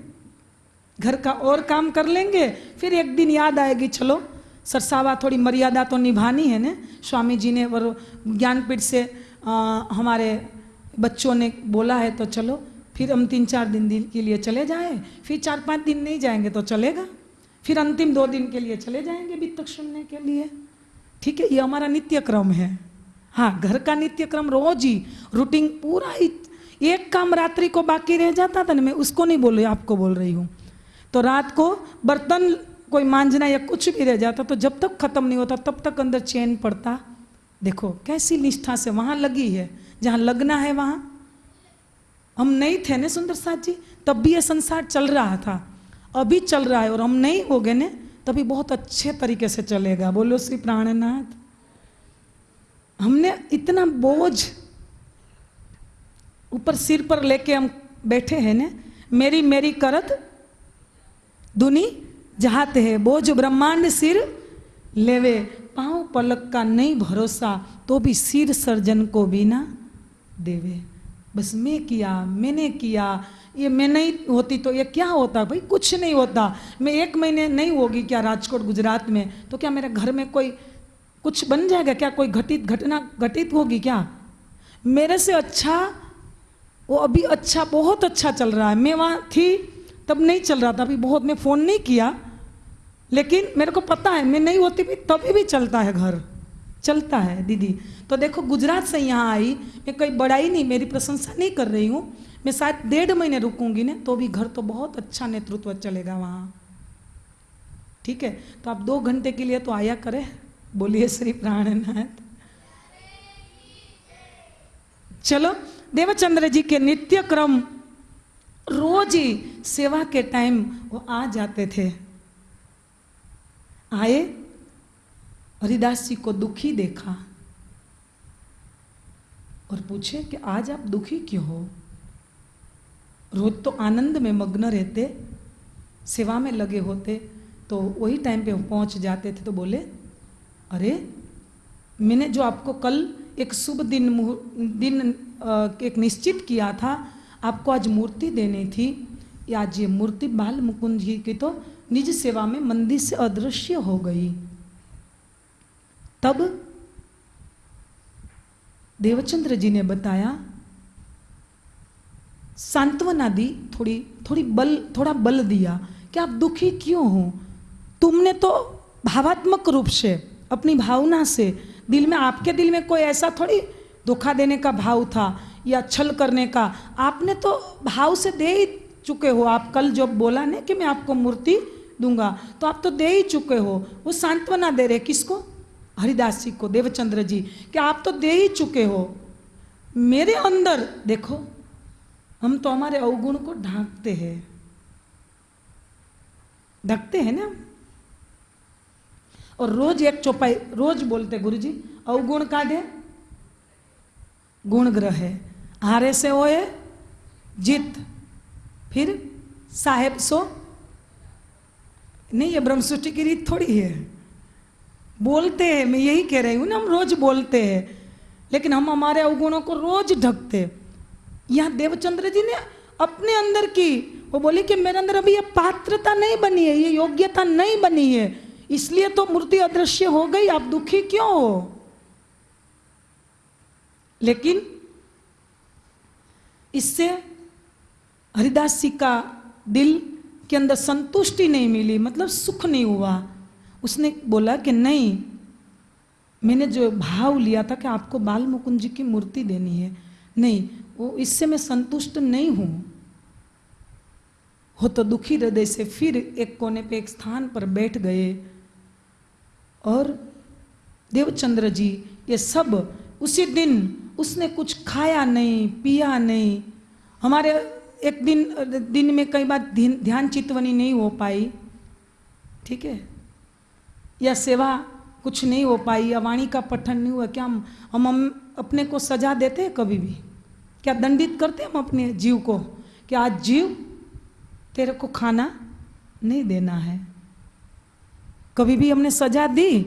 घर का और काम कर लेंगे, फिर एक दिन याद आएगी, चलो। सरसावा थोड़ी मर्यादा तो निभानी है ना? स्वामी जी ने और ज्ञानपीठ से आ, हमारे बच्चों ने बोला है तो चलो फिर हम तीन चार दिन, दिन के लिए चले जाए फिर चार पाँच दिन नहीं जाएँगे तो चलेगा। फिर अंतिम दो दिन के लिए चले जाएँगे बीतक सुनने के लिए। ठीक है ये हमारा नित्य क्रम है। हाँ घर का नित्य क्रम रोज ही रूटीन पूरा ही एक काम रात्रि को बाकी रह जाता था ना मैं उसको नहीं बोल रही आपको बोल रही हूँ। तो रात को बर्तन कोई मांझना या कुछ भी रह जाता तो जब तक खत्म नहीं होता, तब तक अंदर चैन पड़ता। देखो, कैसी निष्ठा से वहाँ लगी है, जहाँ लगना है वहाँ। हम नहीं थे ना सुंदर साथ जी? तब भी ये संसार चल रहा था। अभी चल रहा है और हम नहीं हो गए ना, तभी बहुत अच्छे तरीके से चलेगा। बोलो, श्री प्राणनाथ। हमने इतना बोझ ऊपर सिर पर लेके हम बैठे हैं ना, मेरी मेरी करत, दुनी जाते हैं। बोझ ब्रह्मांड सिर लेवे, पाँव पलक का नहीं भरोसा तो भी सिर सर्जन को भी ना देवे। बस मैं किया, मैंने किया, ये मैं नहीं होती तो ये क्या होता भाई? कुछ नहीं होता। मैं एक महीने नहीं होगी क्या राजकोट गुजरात में? तो क्या मेरे घर में कोई कुछ बन जाएगा क्या? कोई घटित घटना घटित होगी क्या? मेरे से अच्छा वो अभी अच्छा बहुत अच्छा चल रहा है। मैं वहाँ थी तब नहीं चल रहा था, अभी बहुत मैं फ़ोन नहीं किया, लेकिन मेरे को पता है, मैं नहीं होती भी, तभी भी चलता है घर, चलता है दीदी। तो देखो, गुजरात से यहाँ आई, मैं कोई बड़ाई नहीं, मेरी प्रशंसा नहीं कर रही हूँ, मैं शायद डेढ़ महीने रुकूँगी ना तो भी घर तो बहुत अच्छा नेतृत्व चलेगा वहाँ। ठीक है तो आप दो घंटे के लिए तो आया करें, बोलिए श्री प्राणनाथ। चलो, देवचंद्र जी के नित्य क्रम रोज ही सेवा के टाइम वो आ जाते थे। आए हरिदास जी को दुखी देखा और पूछे कि आज आप दुखी क्यों हो? रोज तो आनंद में मग्न रहते, सेवा में लगे होते तो वही टाइम पे पहुँच जाते थे तो बोले, अरे, मैंने जो आपको कल एक शुभ दिन दिन एक निश्चित किया था आपको आज मूर्ति देनी थी। आज ये मूर्ति बाल मुकुंद जी की तो निज सेवा में मंदिर से अदृश्य हो गई। तब देवचंद्र जी ने बताया सांत्वना दी थोड़ी थोड़ी बल, थोड़ा बल दिया कि आप दुखी क्यों हो? तुमने तो भावात्मक रूप से, अपनी भावना से, दिल में, आपके दिल में कोई ऐसा थोड़ी धोखा देने का भाव था। या छल करने का। आपने तो भाव से दे ही चुके हो। आप कल जब बोला ना कि मैं आपको मूर्ति दूँगा तो आप तो दे ही चुके हो। वो सांत्वना दे रहे किसको? हरिदास जी को, देवचंद्र जी, कि आप तो दे ही चुके हो। मेरे अंदर, देखो, हम तो हमारे अवगुण को ढांकते हैं। ढकते हैं ना और रोज एक चौपाई, रोज बोलते गुरु जी अवगुण का दे, गुण ग्रह है। हारे से होए, जीत, फिर साहेब सो। नहीं, ये ब्रह्म सृष्टि की रीत थोड़ी है। बोलते हैं, मैं यही कह रही हूँ ना, हम रोज बोलते हैं, लेकिन हम हमारे अवगुणों को रोज ढकते यहाँ देवचंद्र जी ने अपने अंदर की, वो बोले कि मेरे अंदर अभी ये पात्रता नहीं बनी है, ये योग्यता नहीं बनी है। इसलिए तो मूर्ति अदृश्य हो गई, आप दुखी क्यों हो? लेकिन इससे हरिदास जी का दिल के अंदर संतुष्टि नहीं मिली मतलब सुख नहीं हुआ। उसने बोला कि नहीं, मैंने जो भाव लिया था कि आपको बाल मुकुंद जी की मूर्ति देनी है। नहीं, वो इससे मैं संतुष्ट नहीं हूँ। हो तो दुखी हृदय से फिर एक कोने पे एक स्थान पर बैठ गए। और देवचंद्र जी, ये सब उसी दिन उसने कुछ खाया नहीं पिया नहीं। हमारे एक दिन दिन में कई बार ध्यान चितवनी नहीं हो पाई। ठीक है? या सेवा कुछ नहीं हो पाई या वाणी का पठन नहीं हुआ क्या हम हम, हम अपने को सजा देते हैं कभी भी? क्या दंडित करते हैं हम अपने जीव को कि आज जीव तेरे को खाना नहीं देना है? कभी भी हमने सजा दी?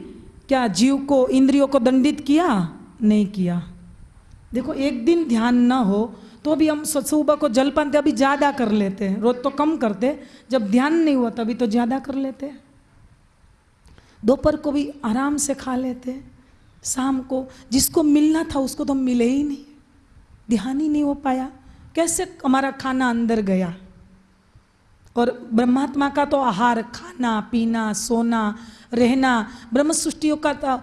क्या जीव को इंद्रियों को दंडित किया? नहीं किया। देखो, एक दिन ध्यान ना हो तो भी हम सुबह को जलपान अभी ज़्यादा कर लेते हैं। रोज तो कम करते, जब ध्यान नहीं हुआ तभी तो ज़्यादा कर लेते दोपहर को भी आराम से खा लेते शाम को जिसको मिलना था, उसको तो मिले ही नहीं। ध्यान ही नहीं हो पाया। कैसे हमारा खाना अंदर गया? और ब्रह्मात्मा का तो आहार, खाना, पीना, सोना, रहना ब्रह्म सृष्टियों का तो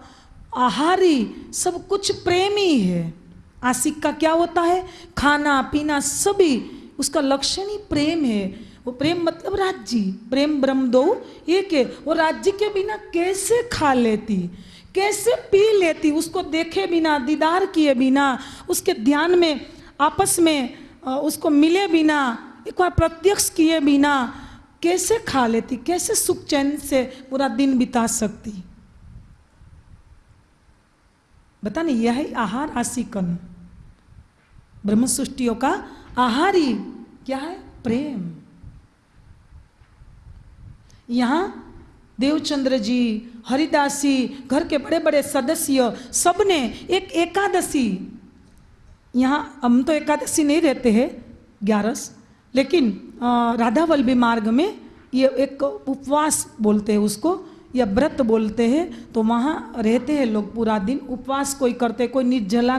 आहार ही, सब कुछ प्रेम ही है। आशिक का क्या होता है? खाना, पीना सभी, उसका लक्षण ही प्रेम है। वो प्रेम मतलब राज्य। प्रेम ब्रह्म दो, एक है। वो राज्य के बिना कैसे खा लेती? कैसे पी लेती? उसको देखे बिना, दीदार किए बिना, उसके ध्यान में, आपस में उसको मिले बिना, एक बार प्रत्यक्ष किए बिना, कैसे खा लेती? कैसे सुख चैन से पूरा दिन बिता सकती? बता नहीं यह आहार आशिकन ब्रह्म सृष्टियों का आहारी, क्या है? प्रेम। यहाँ देवचंद्र जी, हरिदासी, घर के बड़े बड़े सदस्य, सबने एक एकादशी। यहाँ हम तो एकादशी नहीं रहते हैं, ग्यारस, लेकिन राधा वल्लभी मार्ग में ये एक उपवास बोलते हैं उसको, या व्रत बोलते हैं तो वहाँ रहते हैं लोग पूरा दिन, उपवास कोई करते कोई निर्जला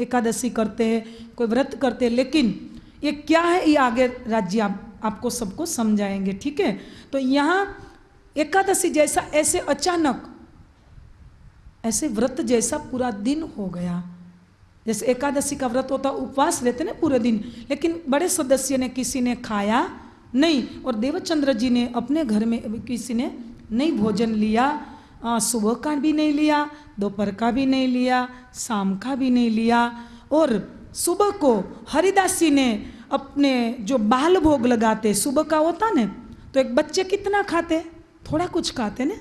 एकादशी करते हैं कोई व्रत करते हैं लेकिन ये क्या है? ये आगे राज्य आप, आपको सबको समझाएँगे ठीक है? तो यहाँ एकादशी जैसा ऐसे अचानक ऐसे व्रत जैसा पूरा दिन हो गया। जैसे एकादशी का व्रत होता उपवास रहते ना पूरे दिन लेकिन बड़े सदस्य ने किसी ने खाया नहीं और देवचंद्र जी ने अपने घर में किसी ने नहीं भोजन लिया सुबह का भी नहीं लिया, दोपहर का भी नहीं लिया, शाम का भी नहीं लिया। और सुबह को हरिदासी ने अपने जो बाल भोग लगाते, सुबह का होता ने तो एक बच्चे कितना खाते? थोड़ा कुछ खाते ने।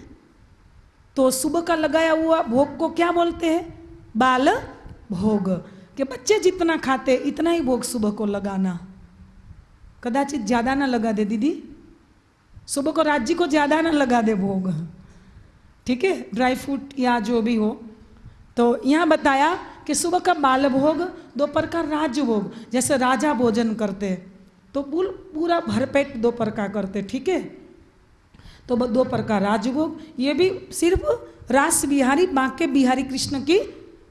तो सुबह का लगाया हुआ भोग को क्या बोलते हैं? बाल भोग। कि बच्चे जितना खाते, इतना ही भोग सुबह को लगाना। कदाचित ज़्यादा ना लगा दे, दीदी। सुबह को राज्य को ज़्यादा ना लगा दे भोग। ठीक है? ड्राई फ्रूट या जो भी हो। तो यहाँ बताया कि सुबह का बाल भोग दोपहर का राज भोग जैसे राजा भोजन करते। तो पूरा भरपेट दोपहर का करते, ठीक है? तो दोपहर का राजभोग, ये भी सिर्फ़ रास बिहारी, बांके बिहारी कृष्ण की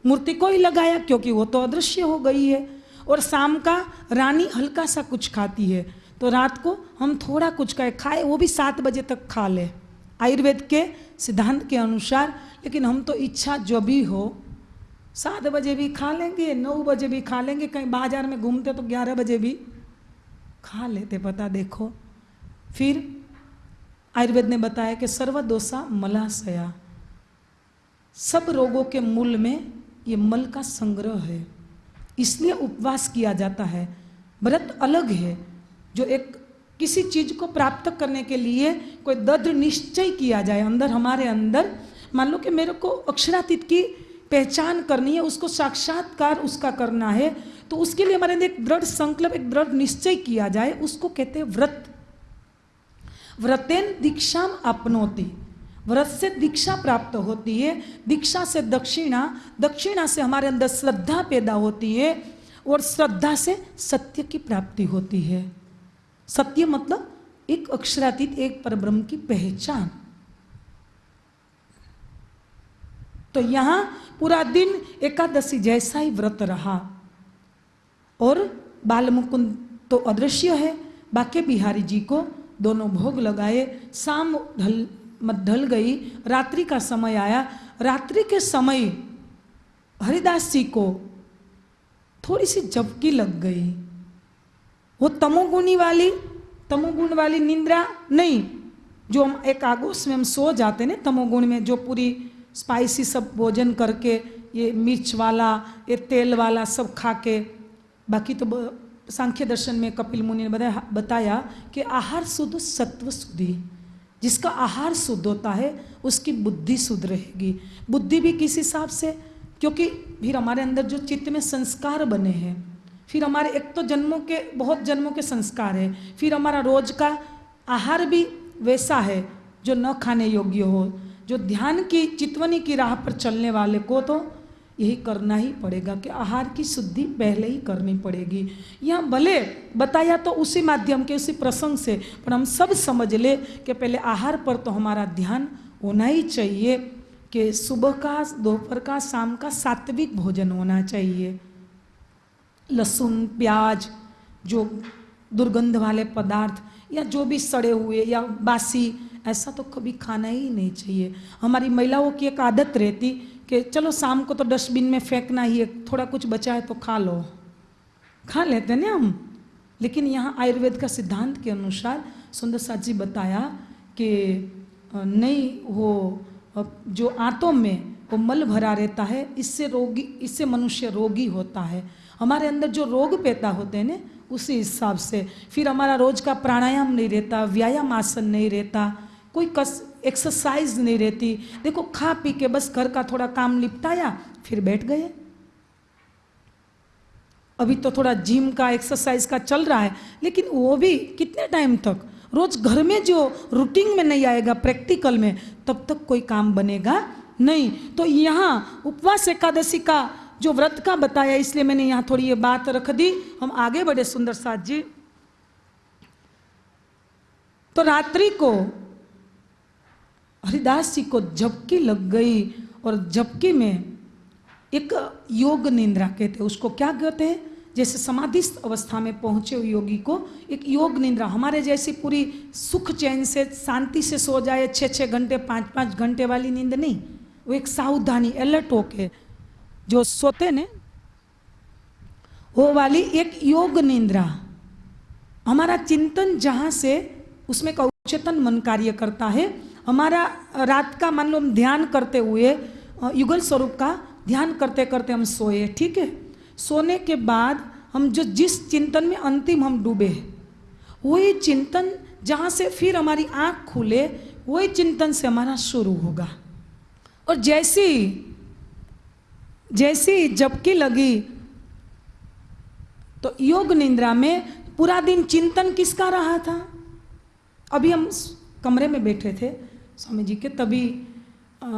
मूर्ति को ही लगाया, क्योंकि वो तो अदृश्य हो गई है। और शाम का रानी हल्का सा कुछ खाती है। तो रात को हम थोड़ा कुछ खाए खाए, वो भी सात बजे तक खा ले। आयुर्वेद के सिद्धांत के अनुसार, लेकिन हम तो इच्छा जो भी हो, सात बजे भी खा लेंगे, नौ बजे भी खा लेंगे, कहीं बाज़ार में घूमते तो ग्यारह बजे भी खा लेते, पता देखो। फिर आयुर्वेद ने बताया कि सर्वदोषा मलाशया। सब रोगों के मूल में ये मल का संग्रह है। इसलिए उपवास किया जाता है। व्रत अलग है, जो एक किसी चीज़ को प्राप्त करने के लिए कोई दृढ़ निश्चय किया जाए अंदर, हमारे अंदर। मान लो कि मेरे को अक्षरातीत की पहचान करनी है, उसको साक्षात्कार उसका करना है तो उसके लिए हमारे अंदर एक दृढ़ संकल्प, एक दृढ़ निश्चय किया जाए, उसको कहते हैं व्रत। व्रतेन दीक्षा अपनोती व्रत से दीक्षा प्राप्त होती है, दीक्षा से दक्षिणा दक्षिणा से हमारे अंदर श्रद्धा पैदा होती है और श्रद्धा से सत्य की प्राप्ति होती है। सत्य मतलब एक अक्षरातीत, एक परब्रह्म की पहचान। तो यहाँ पूरा दिन एकादशी जैसा ही व्रत रहा। और बाल मुकुंद तो अदृश्य है, बाके बिहारी जी को दोनों भोग लगाए, शाम ढल, मत ढल गई, रात्रि का समय आया। रात्रि के समय हरिदास जी को थोड़ी सी झपकी लग गई। वो तमोगुणी वाली, तमोगुण वाली निंद्रा नहीं, जो हम एक आगोश में हम सो जाते ना तमोगुण में, जो पूरी स्पाइसी सब भोजन करके, ये मिर्च वाला, ये तेल वाला सब खा के बाकी तो सांख्य दर्शन में कपिल मुनि ने बताया बताया कि आहार शुद्ध सत्व शुद्धि जिसका आहार शुद्ध होता है, उसकी बुद्धि शुद्ध रहेगी। बुद्धि भी किस हिसाब से? क्योंकि फिर हमारे अंदर जो चित्त में संस्कार बने हैं फिर हमारे एक तो जन्मों के, बहुत जन्मों के संस्कार है। फिर हमारा रोज का आहार भी वैसा है, जो न खाने योग्य हो। जो ध्यान की, चितवनी की राह पर चलने वाले को तो यही करना ही पड़ेगा कि आहार की शुद्धि पहले ही करनी पड़ेगी। यहाँ भले बताया तो उसी माध्यम के, उसी प्रसंग से, पर हम सब समझ ले कि पहले आहार पर तो हमारा ध्यान होना ही चाहिए कि सुबह का, दोपहर का, शाम का सात्विक भोजन होना चाहिए। लहसुन, प्याज, जो दुर्गंध वाले पदार्थ या जो भी सड़े हुए या बासी, ऐसा तो कभी खाना ही नहीं चाहिए। हमारी महिलाओं की एक आदत रहती कि चलो शाम को तो डस्टबिन में फेंकना ही है, थोड़ा कुछ बचा है तो खा लो। खा लेते ना हम। लेकिन यहाँ आयुर्वेद का सिद्धांत के अनुसार सुंदर साथ जी बताया कि नहीं, वो जो आंतों में वो मल भरा रहता है, इससे रोगी, इससे मनुष्य रोगी होता है। हमारे अंदर जो रोग पैदा होते हैं ना, उसी हिसाब से। फिर हमारा रोज का प्राणायाम नहीं रहता, व्यायाम आसन नहीं रहता, कोई कस एक्सरसाइज नहीं रहती। देखो, खा पी के बस घर का थोड़ा काम निपटाया, फिर बैठ गए। अभी तो थोड़ा जिम का एक्सरसाइज का चल रहा है, लेकिन वो भी कितने टाइम तक? रोज घर में जो रूटीन में नहीं आएगा प्रैक्टिकल में, तब तक कोई काम बनेगा नहीं। तो यहाँ उपवास एकादशी का जो व्रत का बताया, इसलिए मैंने यहाँ थोड़ी ये बात रख दी। हम आगे बढ़े सुंदर साथ जी। तो रात्रि को हरिदास जी को झपकी लग गई और झपकी में एक योग निंद्रा कहते उसको क्या कहते हैं? जैसे समाधिस्थ अवस्था में पहुँचे हुए योगी को एक योग निंद्रा, हमारे जैसी पूरी सुख चैन से, शांति से सो जाए छः छः घंटे पाँच पाँच घंटे वाली नींद नहीं, वो एक सावधानी, अलर्ट होके जो सोते ने, वो वाली एक योग निंद्रा। हमारा चिंतन जहाँ से, उसमें का उच्चतन मन कार्य करता है। हमारा रात का मान लो हम ध्यान करते हुए युगल स्वरूप का ध्यान करते करते हम सोए, ठीक है? सोने के बाद हम जो जिस चिंतन में अंतिम हम डूबे, वही चिंतन जहाँ से फिर हमारी आँख खुले, वही चिंतन से हमारा शुरू होगा। और जैसी जैसी जबकि लगी। तो योग निंद्रा में पूरा दिन चिंतन किसका रहा था? अभी हम कमरे में बैठे थे स्वामी जी के तभी आ,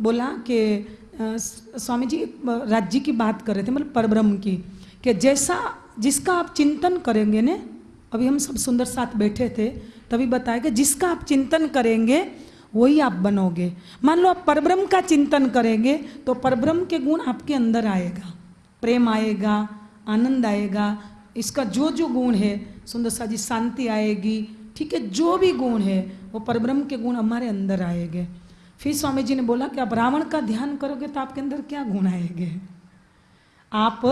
बोला कि स्वामी जी राज्य की बात कर रहे थे मतलब परब्रह्म की कि जैसा जिसका आप चिंतन करेंगे ने अभी हम सब सुंदर साथ बैठे थे तभी बताया कि जिसका आप चिंतन करेंगे वही आप बनोगे। मान लो आप परब्रह्म का चिंतन करेंगे तो परब्रह्म के गुण आपके अंदर आएगा। प्रेम आएगा, आनंद आएगा, इसका जो जो गुण है, सुंदर सा जी शांति आएगी, ठीक है, जो भी गुण है, वो परब्रह्म के गुण हमारे अंदर आएँगे। फिर स्वामी जी ने बोला कि आप रावण का ध्यान करोगे तो आपके अंदर क्या गुण आएँगे? आप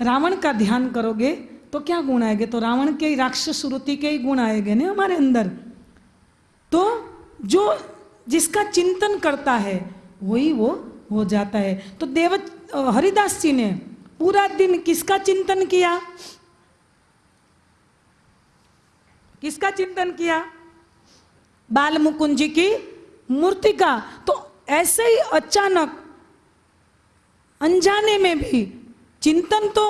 रावण का ध्यान करोगे तो क्या गुण आएँगे? तो रावण के राक्षस, श्रुति के ही गुण आएँगे ना हमारे अंदर। तो जो जिसका चिंतन करता है, वही वो हो जाता है। तो देव हरिदास जी ने पूरा दिन किसका चिंतन किया? किसका चिंतन किया? बाल मुकुंद जी की मूर्ति का। तो ऐसे ही अचानक, अनजाने में भी चिंतन तो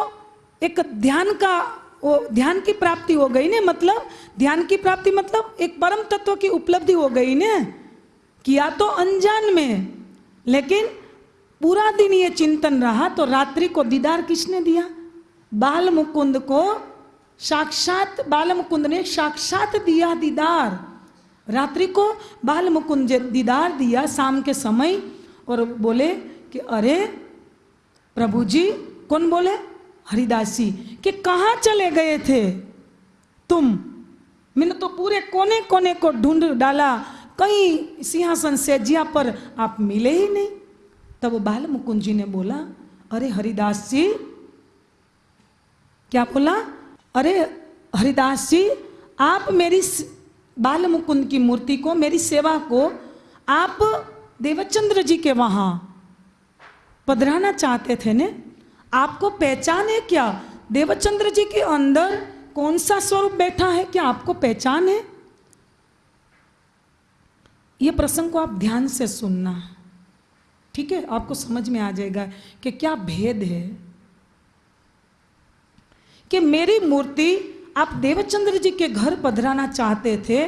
एक ध्यान का वो ध्यान की प्राप्ति हो गई ने मतलब ध्यान की प्राप्ति मतलब एक परम तत्व की उपलब्धि हो गई ने। किया तो अनजान में, लेकिन पूरा दिन ये चिंतन रहा तो रात्रि को दीदार किसने दिया? बाल मुकुंद को साक्षात बाल मुकुंद ने साक्षात दिया दीदार। रात्रि को बाल मुकुंद दीदार दिया शाम के समय और बोले कि अरे प्रभु जी कौन बोले? हरिदास, कि कहाँ चले गए थे? तुम, मैंने तो पूरे कोने कोने को ढूंढ डाला, कहीं सिंहासन से जिया पर आप मिले ही नहीं। तब बाल मुकुंद जी ने बोला, अरे हरिदास। जी क्या बोला? अरे हरिदास जी आप मेरी बाल मुकुंद की मूर्ति को, मेरी सेवा को, आप देवचंद्र जी के वहाँ पधराना चाहते थे ने? आपको पहचान है क्या? देवचंद्र जी के अंदर कौन सा स्वरूप बैठा है? क्या आपको पहचान है? ये प्रसंग को आप ध्यान से सुनना। ठीक है? आपको समझ में आ जाएगा कि क्या भेद है। कि मेरी मूर्ति आप देवचंद्र जी के घर पधराना चाहते थे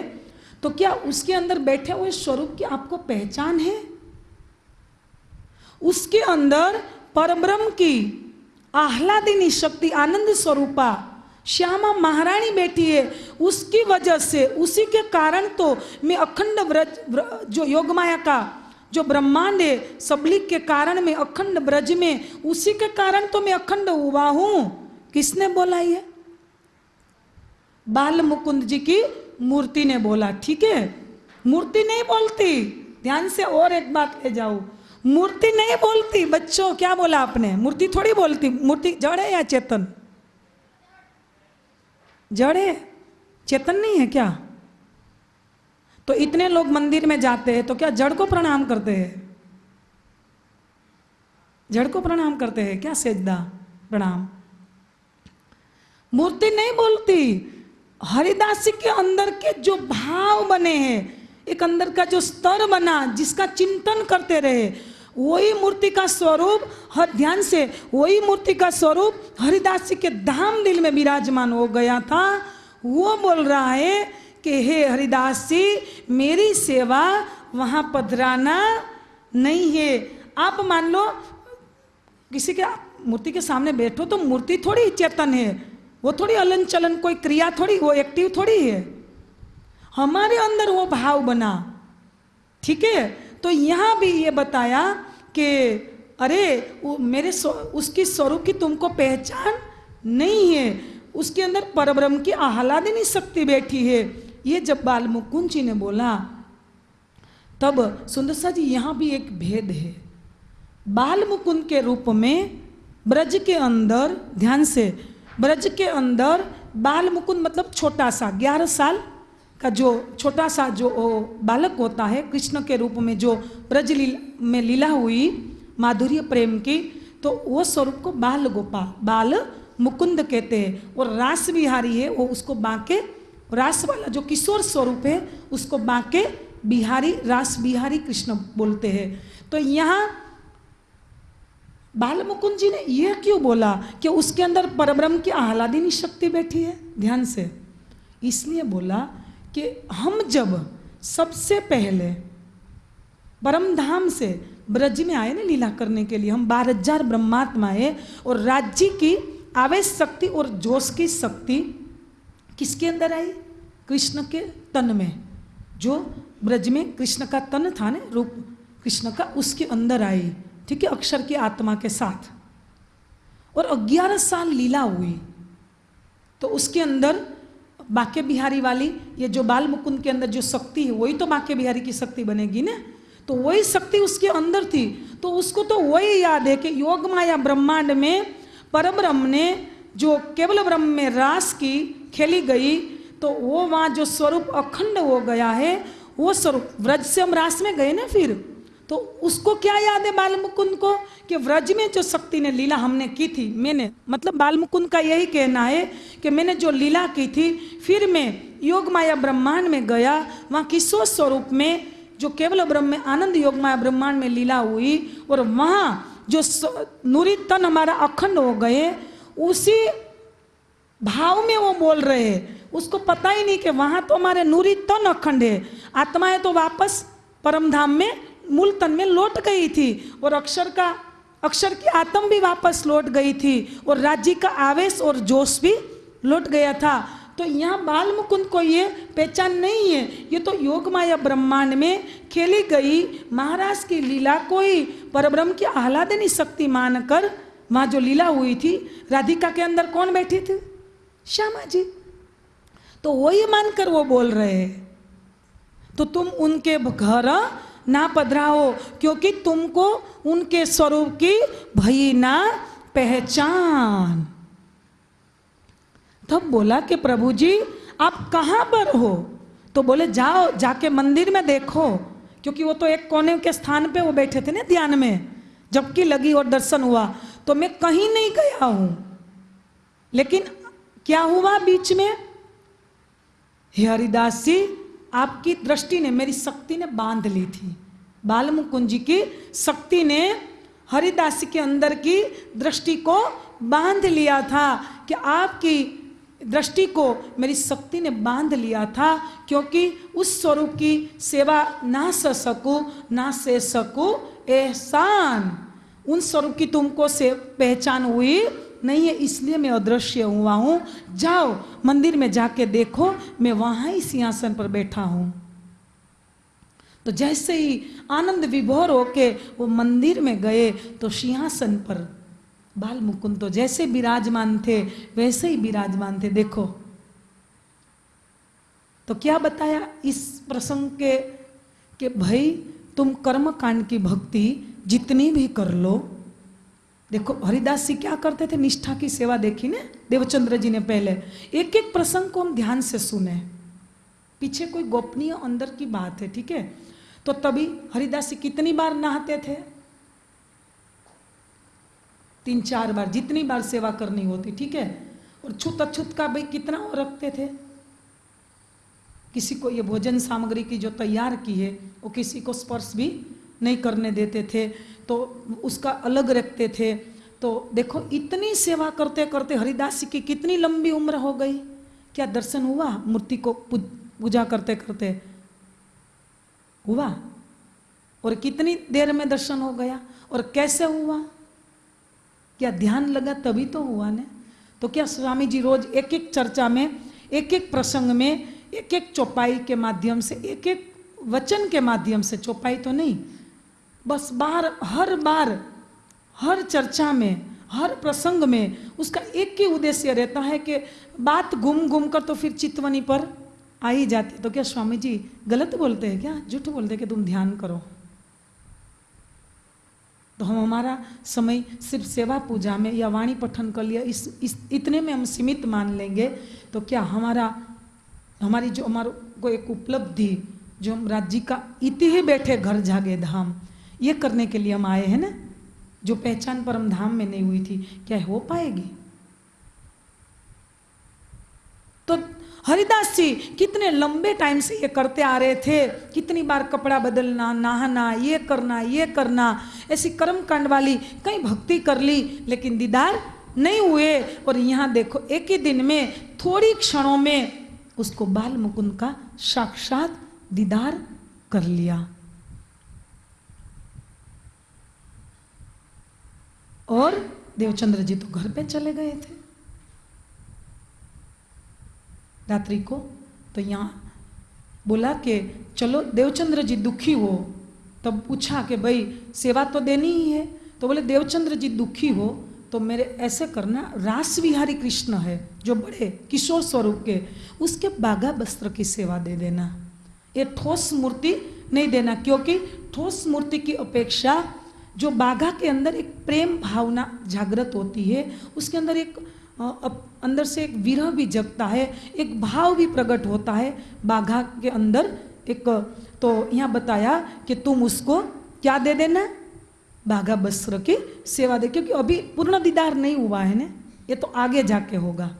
तो क्या उसके अंदर बैठे हुए स्वरूप की आपको पहचान है? उसके अंदर परब्रह्म की आह्लादिनी शक्ति, आनंद स्वरूपा। श्यामा महारानी बैठी है। उसकी वजह से, उसी के कारण तो मैं अखंड व्रज जो योगमाया का, जो ब्रह्मांड है सबलिक के कारण में, अखंड ब्रज में, उसी के कारण तो मैं अखंड हुआ हूँ। किसने बोला ये? बाल मुकुंद जी की मूर्ति ने बोला, ठीक है? मूर्ति नहीं बोलती। ध्यान से और एक बात ले जाओ। मूर्ति नहीं बोलती, बच्चों, क्या बोला आपने? मूर्ति थोड़ी बोलती, मूर्ति, जड़ है या चेतन? जड़? है चेतन नहीं है क्या? तो इतने लोग मंदिर में जाते हैं तो क्या जड़ को प्रणाम करते हैं? जड़ को प्रणाम करते हैं, क्या सेजदा? प्रणाम। मूर्ति नहीं बोलती, हरिदासी के अंदर के जो भाव बने हैं, एक अंदर का जो स्तर बना, जिसका चिंतन करते रहे वही मूर्ति का स्वरूप, हर ध्यान से वही मूर्ति का स्वरूप हरिदास जी के धाम दिल में विराजमान हो गया था। वो बोल रहा है कि, हे हरिदास जी, मेरी सेवा वहाँ पधराना नहीं है। आप मान लो, किसी के मूर्ति के सामने बैठो तो मूर्ति थोड़ी चेतन है। वो थोड़ी अलन चलन कोई क्रिया थोड़ी, वो एक्टिव थोड़ी है। हमारे अंदर वो भाव बना। ठीक है? तो यहाँ भी ये बताया कि, अरे, वो मेरे उसकी स्वरूप की तुमको पहचान नहीं है। उसके अंदर परब्रह्म की आह्लादिनी शक्ति बैठी है। ये जब बाल मुकुंद जी ने बोला, तब सुंदरसा जी, यहाँ भी एक भेद है। बाल मुकुंद के रूप में ब्रज के अंदर, ध्यान से, ब्रज के अंदर बाल मुकुंद मतलब छोटा सा, ग्यारह साल का जो छोटा सा जो बालक होता है, कृष्ण के रूप में जो ब्रज लीला में लीला हुई माधुर्य प्रेम की तो वो स्वरूप को बाल गोपाल बाल मुकुंद कहते हैं। और रास बिहारी है, वो उसको बांके, रास वाला जो किशोर स्वरूप है, उसको बांके बिहारी, रास बिहारी कृष्ण बोलते हैं। तो यहाँ बाल मुकुंद जी ने यह क्यों बोला कि उसके अंदर परब्रह्म की आह्लादिनी शक्ति बैठी है? ध्यान से। इसलिए बोला कि हम जब सबसे पहले परमधाम से ब्रज में आए ना लीला करने के लिए, हम बारह हज़ार ब्रह्मात्मा है और राज्य की आवेश शक्ति और जोश की शक्ति किसके अंदर आई? कृष्ण के तन में। जो ब्रज में कृष्ण का तन था ना, रूप कृष्ण का, उसके अंदर आई। ठीक है, अक्षर की आत्मा के साथ। और ग्यारह साल लीला हुई। तो उसके अंदर बाके बिहारी वाली, ये जो बाल मुकुंद के अंदर जो शक्ति है, वही तो बाके बिहारी की शक्ति बनेगी ना? तो वही शक्ति उसके अंदर थी। तो उसको तो वही याद है कि योग माया ब्रह्मांड में परम ब्रह्म ने जो केवल ब्रह्म में रास की, खेली गई तो वो वहाँ जो स्वरूप अखंड हो गया है, वो स्वरूप, व्रज से हम रास में गए ना फिर? तो उसको क्या याद है बाल मुकुंद को? कि व्रज में जो शक्ति ने लीला हमने की थी, मैंने मतलब बाल मुकुंद का यही कहना है कि मैंने जो लीला की थी, फिर मैं योग माया ब्रह्मांड में गया, वहाँ किशोर स्वरूप में, जो केवल ब्रह्म में, आनंद योग माया ब्रह्मांड में लीला हुई, और वहाँ जो नूरी तन हमारा अखंड हो गए, उसी भाव में वो बोल रहे हैं। उसको पता ही नहीं कि वहाँ तो हमारे नूरी तन अखंड है। आत्माएँ तो वापस परमधाम में मूल तन में लौट गई थी और अक्षर का, अक्षर की आत्म भी वापस लौट गई थी और राज्य का आवेश और जोश भी लौट गया था। तो यहाँ बाल मुकुंद को ये पहचान नहीं है। ये तो योग माया ब्रह्मांड में खेली गई महाराज की लीला को ही परब्रह्म की आह्लादनी शक्ति मानकर वहाँ जो लीला हुई थी, राधिका के अंदर कौन बैठी थी? श्यामा जी। तो वही मानकर वो बोल रहे हैं। तो तुम उनके घर ना पधराओ, क्योंकि तुमको उनके स्वरूप की भई ना पहचान। तब बोला कि प्रभु जी आप कहाँ पर हो? तो बोले, जाओ, जाके मंदिर में देखो, क्योंकि वो तो एक कोने के स्थान पे वो बैठे थे ना ध्यान में, जबकि लगी और दर्शन हुआ। तो मैं कहीं नहीं गया हूँ। लेकिन क्या हुआ बीच में? हरिदास जी आपकी दृष्टि ने, मेरी शक्ति ने बाँध ली थी। बाल मुकुंद जी की शक्ति ने हरिदास के अंदर की दृष्टि को बाँध लिया था कि आपकी दृष्टि को मेरी शक्ति ने बाँध लिया था, क्योंकि उस स्वरूप की सेवा ना स सकूँ, ना से सकूँ, एहसान। उन स्वरूप की तुमको से पहचान हुई नहीं है, इसलिए मैं अदृश्य हुआ हूँ। जाओ, मंदिर में जाके देखो, मैं वहाँ ही सिंहासन पर बैठा हूँ। तो जैसे ही आनंद विभोर होके वो मंदिर में गए तो सिंहासन पर बाल मुकुंद तो जैसे विराजमान थे, वैसे ही विराजमान थे। देखो तो क्या बताया इस प्रसंग के, कि भाई, तुम कर्म कांड की भक्ति जितनी भी कर लो देखो, हरिदास जी क्या करते थे? निष्ठा की सेवा देखी ने? देवचंद्र जी ने पहले। एक एक प्रसंग को हम ध्यान से सुने। पीछे कोई गोपनीय अंदर की बात है, ठीक है? तो तभी हरिदास जी कितनी बार नहाते थे? तीन चार बार, जितनी बार सेवा करनी होती, ठीक है? और छुत अछूत का भाई कितना वो रखते थे? किसी को ये भोजन सामग्री की जो तैयार की है, वो किसी को स्पर्श भी नहीं करने देते थे। तो उसका अलग रखते थे। तो देखो, इतनी सेवा करते करते हरिदास की कितनी लंबी उम्र हो गई। क्या दर्शन हुआ? मूर्ति को पूजा करते करते। हुआ? और कितनी देर में दर्शन हो गया? और कैसे हुआ? क्या ध्यान लगा? तभी तो हुआ ने। तो क्या स्वामी जी रोज एक एक चर्चा में एक एक प्रसंग में एक एक चौपाई के माध्यम से एक एक वचन के माध्यम से, चौपाई तो नहीं बस बार हर बार हर चर्चा में हर प्रसंग में उसका एक ही उद्देश्य रहता है कि बात घूम घूम कर तो फिर चितवनी पर आ ही जाती। तो क्या स्वामी जी गलत बोलते हैं क्या? झूठ बोलते हैं कि तुम ध्यान करो। तो हम हमारा समय सिर्फ़ सेवा पूजा में या वाणी पठन कर लिया इस, इस इतने में हम सीमित मान लेंगे। तो क्या हमारा हमारी जो हमारे को एक उपलब्धि जो हम राज्य का इति ही बैठे घर जागे धाम ये करने के लिए हम आए हैं ना? जो पहचान परम धाम में नहीं हुई थी, क्या हो पाएगी? तो हरिदास जी, कितने लंबे टाइम से ये करते आ रहे थे। कितनी बार कपड़ा बदलना, नहाना, ये करना ये करना, ऐसी कर्म कांड वाली कई भक्ति कर ली, लेकिन दीदार नहीं हुए। और यहाँ देखो, एक ही दिन में, थोड़ी क्षणों में, उसको बाल मुकुंद का साक्षात दीदार कर लिया। और देवचंद्र जी तो घर पे चले गए थे। रात्रि को तो यहाँ बोला कि चलो देवचंद्र जी दुखी हो, तब पूछा कि भाई सेवा तो देनी ही है। तो बोले, देवचंद्र जी दुखी हो तो मेरे ऐसे करना, रास विहारी कृष्ण है, जो बड़े किशोर स्वरूप के, उसके बागा वस्त्र की सेवा दे देना। ये ठोस मूर्ति नहीं देना, क्योंकि ठोस मूर्ति की अपेक्षा जो बाघा के अंदर एक प्रेम भावना जागृत होती है, उसके अंदर एक अंदर से एक विरह भी जगता है, एक भाव भी प्रकट होता है बाघा के अंदर। एक तो यहाँ बताया कि तुम उसको क्या दे देना? बाघा वस्त्र की सेवा दे, क्योंकि अभी पूर्ण दीदार नहीं हुआ है ना, ये तो आगे जाके होगा,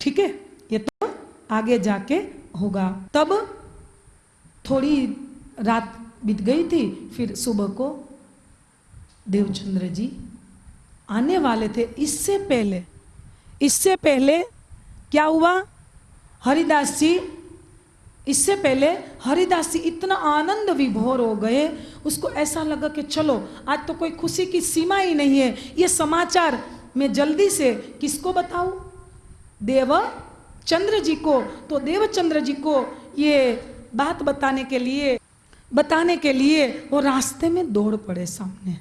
ठीक है? ये तो आगे जाके होगा। तब थोड़ी रात बीत गई थी, फिर सुबह को देवचंद्र जी आने वाले थे। इससे पहले इससे पहले क्या हुआ? हरिदास जी, इससे पहले हरिदास जी इतना आनंद विभोर हो गए, उसको ऐसा लगा कि चलो, आज तो कोई खुशी की सीमा ही नहीं है। ये समाचार मैं जल्दी से किसको बताऊँ? देव चंद्र जी को। तो देवचंद्र जी को ये बात बताने के लिए, बताने के लिए वो रास्ते में दौड़ पड़े सामने।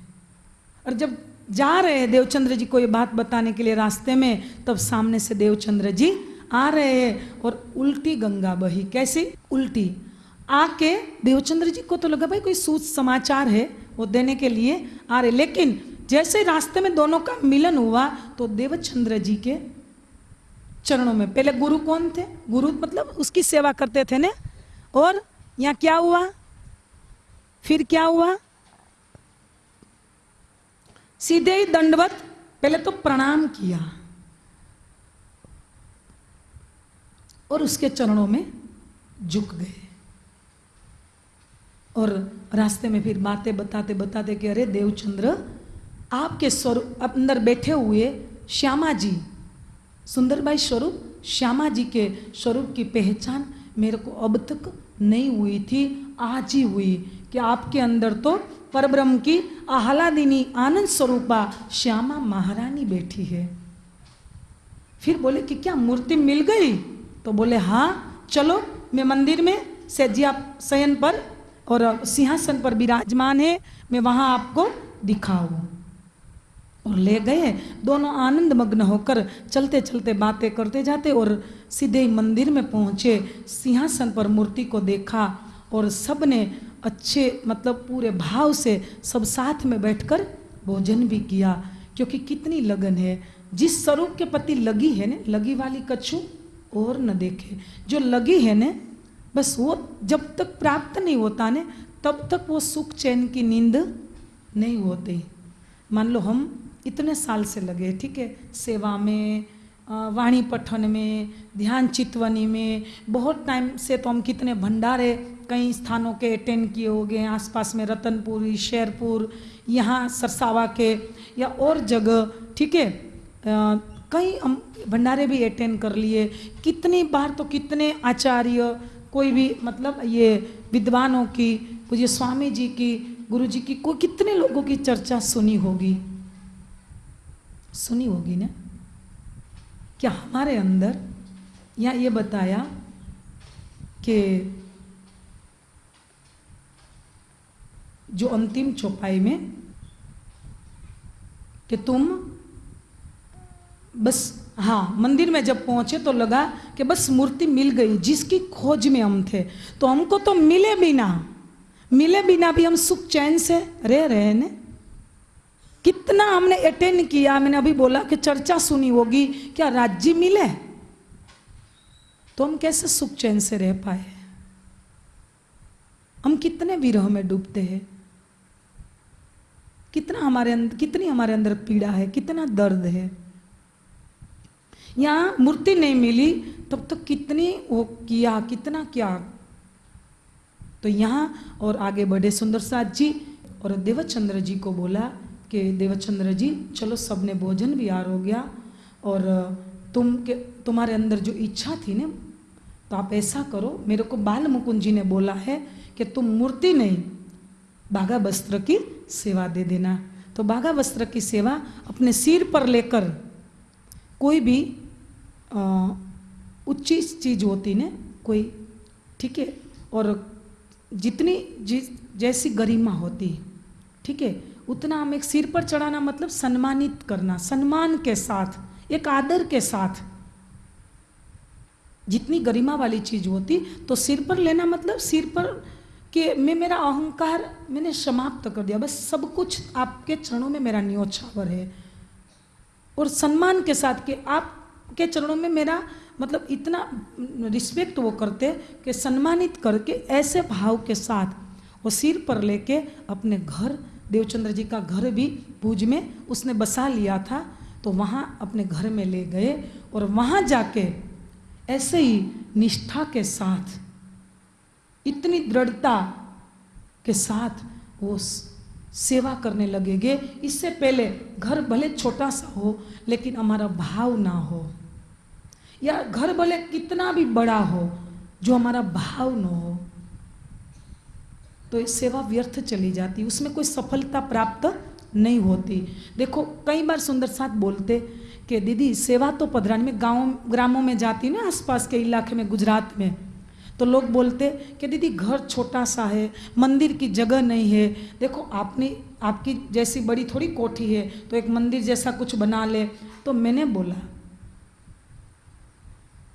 और जब जा रहे हैं देवचंद्र जी को ये बात बताने के लिए रास्ते में, तब सामने से देवचंद्र जी आ रहे हैं और उल्टी गंगा बही। कैसी? उल्टी। आके देवचंद्र जी को तो लगा, भाई, कोई सूच समाचार है वो देने के लिए आ रहे लेकिन जैसे रास्ते में दोनों का मिलन हुआ तो देवचंद्र जी के चरणों में, पहले गुरु कौन थे? गुरु मतलब उसकी सेवा करते थे ना? और यहाँ क्या हुआ? फिर क्या हुआ? सीधे ही दंडवत, पहले तो प्रणाम किया। और उसके चरणों में झुक गए। और रास्ते में फिर बातें बताते बताते कि अरे देवचंद्र, आपके स्वरूप अंदर बैठे हुए श्यामा जी, सुंदरबाई स्वरूप, श्यामा जी के स्वरूप की पहचान मेरे को अब तक नहीं हुई थी, आज ही हुई। कि आपके अंदर तो परब्रह्म की आह्लादिनी आनंद स्वरूपा श्यामा महारानी बैठी है। फिर बोले कि क्या मूर्ति मिल गई? तो बोले हाँ चलो, मैं मंदिर में सैजिया शयन पर और सिंहासन पर विराजमान है, मैं वहाँ आपको दिखाऊँ। और ले गए। दोनों आनंद मग्न होकर चलते चलते बातें करते जाते और सीधे मंदिर में पहुँचे। सिंहासन पर मूर्ति को देखा और सबने अच्छे मतलब पूरे भाव से सब साथ में बैठकर भोजन भी किया। क्योंकि कितनी लगन है। जिस स्वरूप के प्रति लगी है ना, लगी वाली कछु और न देखे। जो लगी है ना, बस वो जब तक प्राप्त नहीं होता ने, तब तक वो सुख चैन की नींद नहीं होती। मान लो हम इतने साल से लगे, ठीक है, सेवा में वाणी पठन में, ध्यान चितवनी में, बहुत टाइम से तो हम कितने भंडारे कई स्थानों के अटेंड किए हो गए आसपास में रतनपुरी, शेरपुर, यहाँ सरसावा के, या और जगह, ठीक है? कई हम भंडारे भी अटेंड कर लिए। कितनी बार तो कितने आचार्य, कोई भी मतलब ये विद्वानों की, पूज्य स्वामी जी की, गुरु जी की, कोई कितने लोगों की चर्चा सुनी होगी? सुनी होगी ना? क्या हमारे अंदर या ये बताया कि जो अंतिम चौपाई में कि तुम बस हाँ मंदिर में जब पहुँचे तो लगा कि बस मूर्ति मिल गई, जिसकी खोज में हम थे। तो हमको तो मिले बिना मिले बिना भी हम सुख चैन से रह रहे ने? कितना हमने अटेंड किया? मैंने अभी बोला कि चर्चा सुनी होगी। क्या राज्य मिले? तो हम कैसे सुख चैन से रह पाए? हम कितने विरह में डूबते हैं? कितना हमारे अंदर कितनी हमारे अंदर पीड़ा है? कितना दर्द है? यहाँ मूर्ति नहीं मिली, तब तो कितनी वो किया, कितना क्या? तो यहाँ और आगे बढ़े सुंदर साथ जी और देवचंद्र जी को बोला कि देवचंद्र जी, चलो सबने भोजन भी यार हो गया और तुम के, तुम्हारे अंदर जो इच्छा थी ना तो आप ऐसा करो। मेरे को बाल मुकुंद जी ने बोला है कि तुम मूर्ति नहीं, बाघा वस्त्र की सेवा दे देना। तो बाघा वस्त्र की सेवा अपने सिर पर लेकर कोई भी उच्च चीज़ होती ने, कोई, ठीक है, और जितनी जिस, जैसी गरिमा होती, ठीक है उतना हम सिर पर चढ़ाना मतलब सम्मानित करना, सम्मान के साथ, एक आदर के साथ। जितनी गरिमा वाली चीज़ होती तो सिर पर लेना मतलब सिर पर कि मैं मेरा अहंकार मैंने समाप्त कर दिया। बस सब कुछ आपके चरणों में मेरा न्योछावर है। और सम्मान के साथ कि आपके चरणों में मेरा मतलब इतना रिस्पेक्ट वो करते कि सम्मानित करके ऐसे भाव के साथ वो सिर पर लेके अपने घर देवचंद्र जी का घर भी भूज में उसने बसा लिया था तो वहाँ अपने घर में ले गए और वहाँ जाके ऐसे ही निष्ठा के साथ, इतनी दृढ़ता के साथ वो सेवा करने लगेंगे। इससे पहले घर भले छोटा सा हो, लेकिन हमारा भाव ना हो। या घर भले कितना भी बड़ा हो, जो हमारा भाव ना हो तो सेवा व्यर्थ चली जाती, उसमें कोई सफलता प्राप्त नहीं होती। देखो, कई बार सुंदर साथ बोलते कि, दीदी, सेवा तो पधरानी में गाँव, ग्रामों में जाती ना, आसपास के इलाके में, गुजरात में। तो लोग बोलते कि, दीदी, घर छोटा सा है, मंदिर की जगह नहीं है। देखो, आपने, आपकी जैसी बड़ी थोड़ी कोठी है तो एक मंदिर जैसा कुछ बना ले। तो मैंने बोला,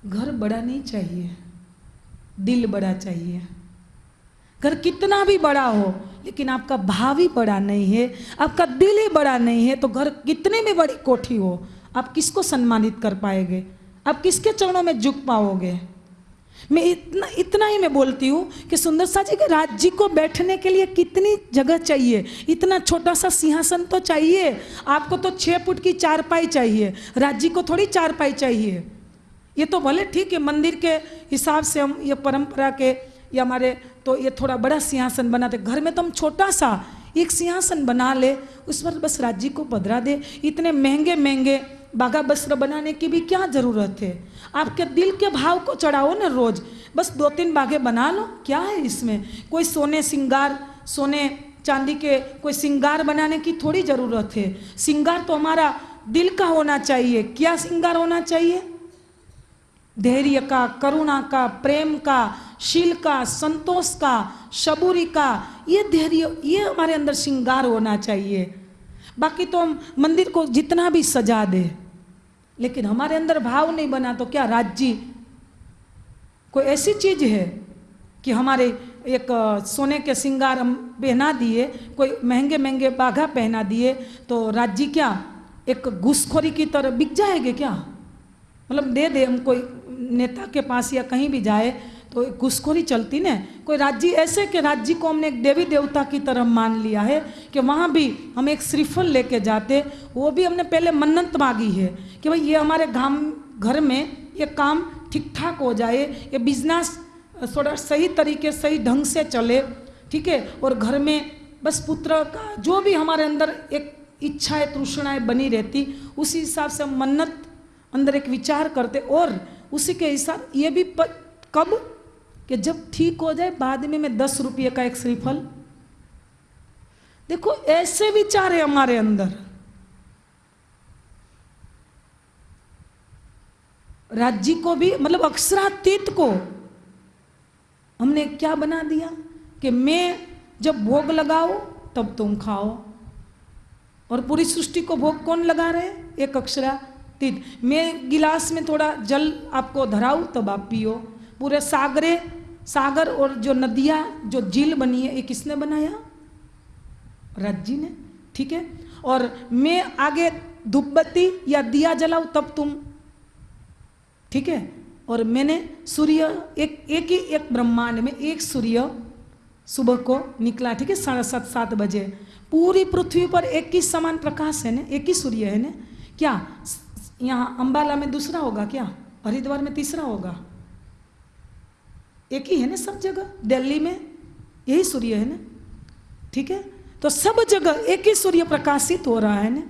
घर बड़ा नहीं चाहिए, दिल बड़ा चाहिए। घर कितना भी बड़ा हो, लेकिन आपका भाव ही बड़ा नहीं है, आपका दिल ही बड़ा नहीं है तो घर कितने भी बड़ी कोठी हो? आप किसको सम्मानित कर पाएँगे? आप किसके चरणों में झुक पाओगे? मैं इतना इतना ही मैं बोलती हूँ कि सुंदर सा जी के राज्य को बैठने के लिए कितनी जगह चाहिए। इतना छोटा सा सिंहासन तो चाहिए। आपको तो छः फुट की चारपाई चाहिए। राज्य को थोड़ी चारपाई चाहिए। ये तो भले ठीक है, मंदिर के हिसाब से हम, ये परंपरा के, या हमारे तो ये थोड़ा बड़ा सिंहासन बनाते घर में तो हम छोटा सा एक सिंहासन बना ले, उस पर बस राज्य को पधरा दे। इतने महँगे महँगे बाघा वस्त्र बनाने की भी क्या ज़रूरत है? आपके दिल के भाव को चढ़ाओ ना रोज। बस दो तीन बाघे बना लो। क्या है इसमें? कोई सोने सिंगार, सोने चांदी के कोई सिंगार बनाने की थोड़ी ज़रूरत है। सिंगार तो हमारा दिल का होना चाहिए। क्या सिंगार होना चाहिए? धैर्य का, करुणा का, प्रेम का, शील का, संतोष का, शबूरी का, ये धैर्य, ये हमारे अंदर श्रृंगार होना चाहिए। बाकी तो हम मंदिर को जितना भी सजा दे, लेकिन हमारे अंदर भाव नहीं बना तो क्या राज्य? कोई ऐसी चीज़ है कि हमारे एक सोने के सिंगार हम पहना दिए, कोई महँगे महँगे बाघा पहना दिए तो राज्य क्या, एक घुसखोरी की तरह बिक जाएँगे क्या? मतलब दे दे हम कोई नेता के पास या कहीं भी जाए तो घुसखोरी चलती ना। कोई राज्य ऐसे के राज्य को हमने एक देवी देवता की तरह मान लिया है कि वहाँ भी हम एक श्रीफल लेके जाते, वो भी हमने पहले मन्नत मांगी है कि भाई ये हमारे गाँव घर में ये काम ठीक ठाक हो जाए, ये बिज़नेस थोड़ा सही तरीके, सही ढंग से चले, ठीक है? और घर में बस पुत्र का जो भी हमारे अंदर एक इच्छाएँ, तृष्णाएँ बनी रहती, उसी हिसाब से मन्नत अंदर एक विचार करते और उसी के हिसाब ये भी प, कब? कि जब ठीक हो जाए बाद में मैं दस रुपये का एक श्रीफल। देखो ऐसे विचार है हमारे अंदर। राज्य को भी मतलब अक्षरातीत को हमने क्या बना दिया? कि मैं जब भोग लगाओ तब तुम खाओ। और पूरी सृष्टि को भोग कौन लगा रहे? एक अक्षरातीत मैं गिलास में थोड़ा जल आपको धराऊं, तब आप पियो। पूरे सागरे, सागर और जो नदियाँ, जो झील बनी है, ये किसने बनाया? राज्य ने, ठीक है? और मैं आगे धूपबत्ती या दिया जलाऊं, तब तुम, ठीक है? और मैंने सूर्य, एक एक ही एक ब्रह्मांड में एक सूर्य सुबह को निकला, ठीक है? साढ़े सात सात बजे। पूरी पृथ्वी पर एक ही समान प्रकाश है ना? एक ही सूर्य है ना? क्या? यहाँ अंबाला में दूसरा होगा क्या? हरिद्वार में तीसरा होगा। एक ही है ना सब जगह? दिल्ली में यही सूर्य है ना? ठीक है? तो सब जगह एक ही सूर्य प्रकाशित हो रहा है ना?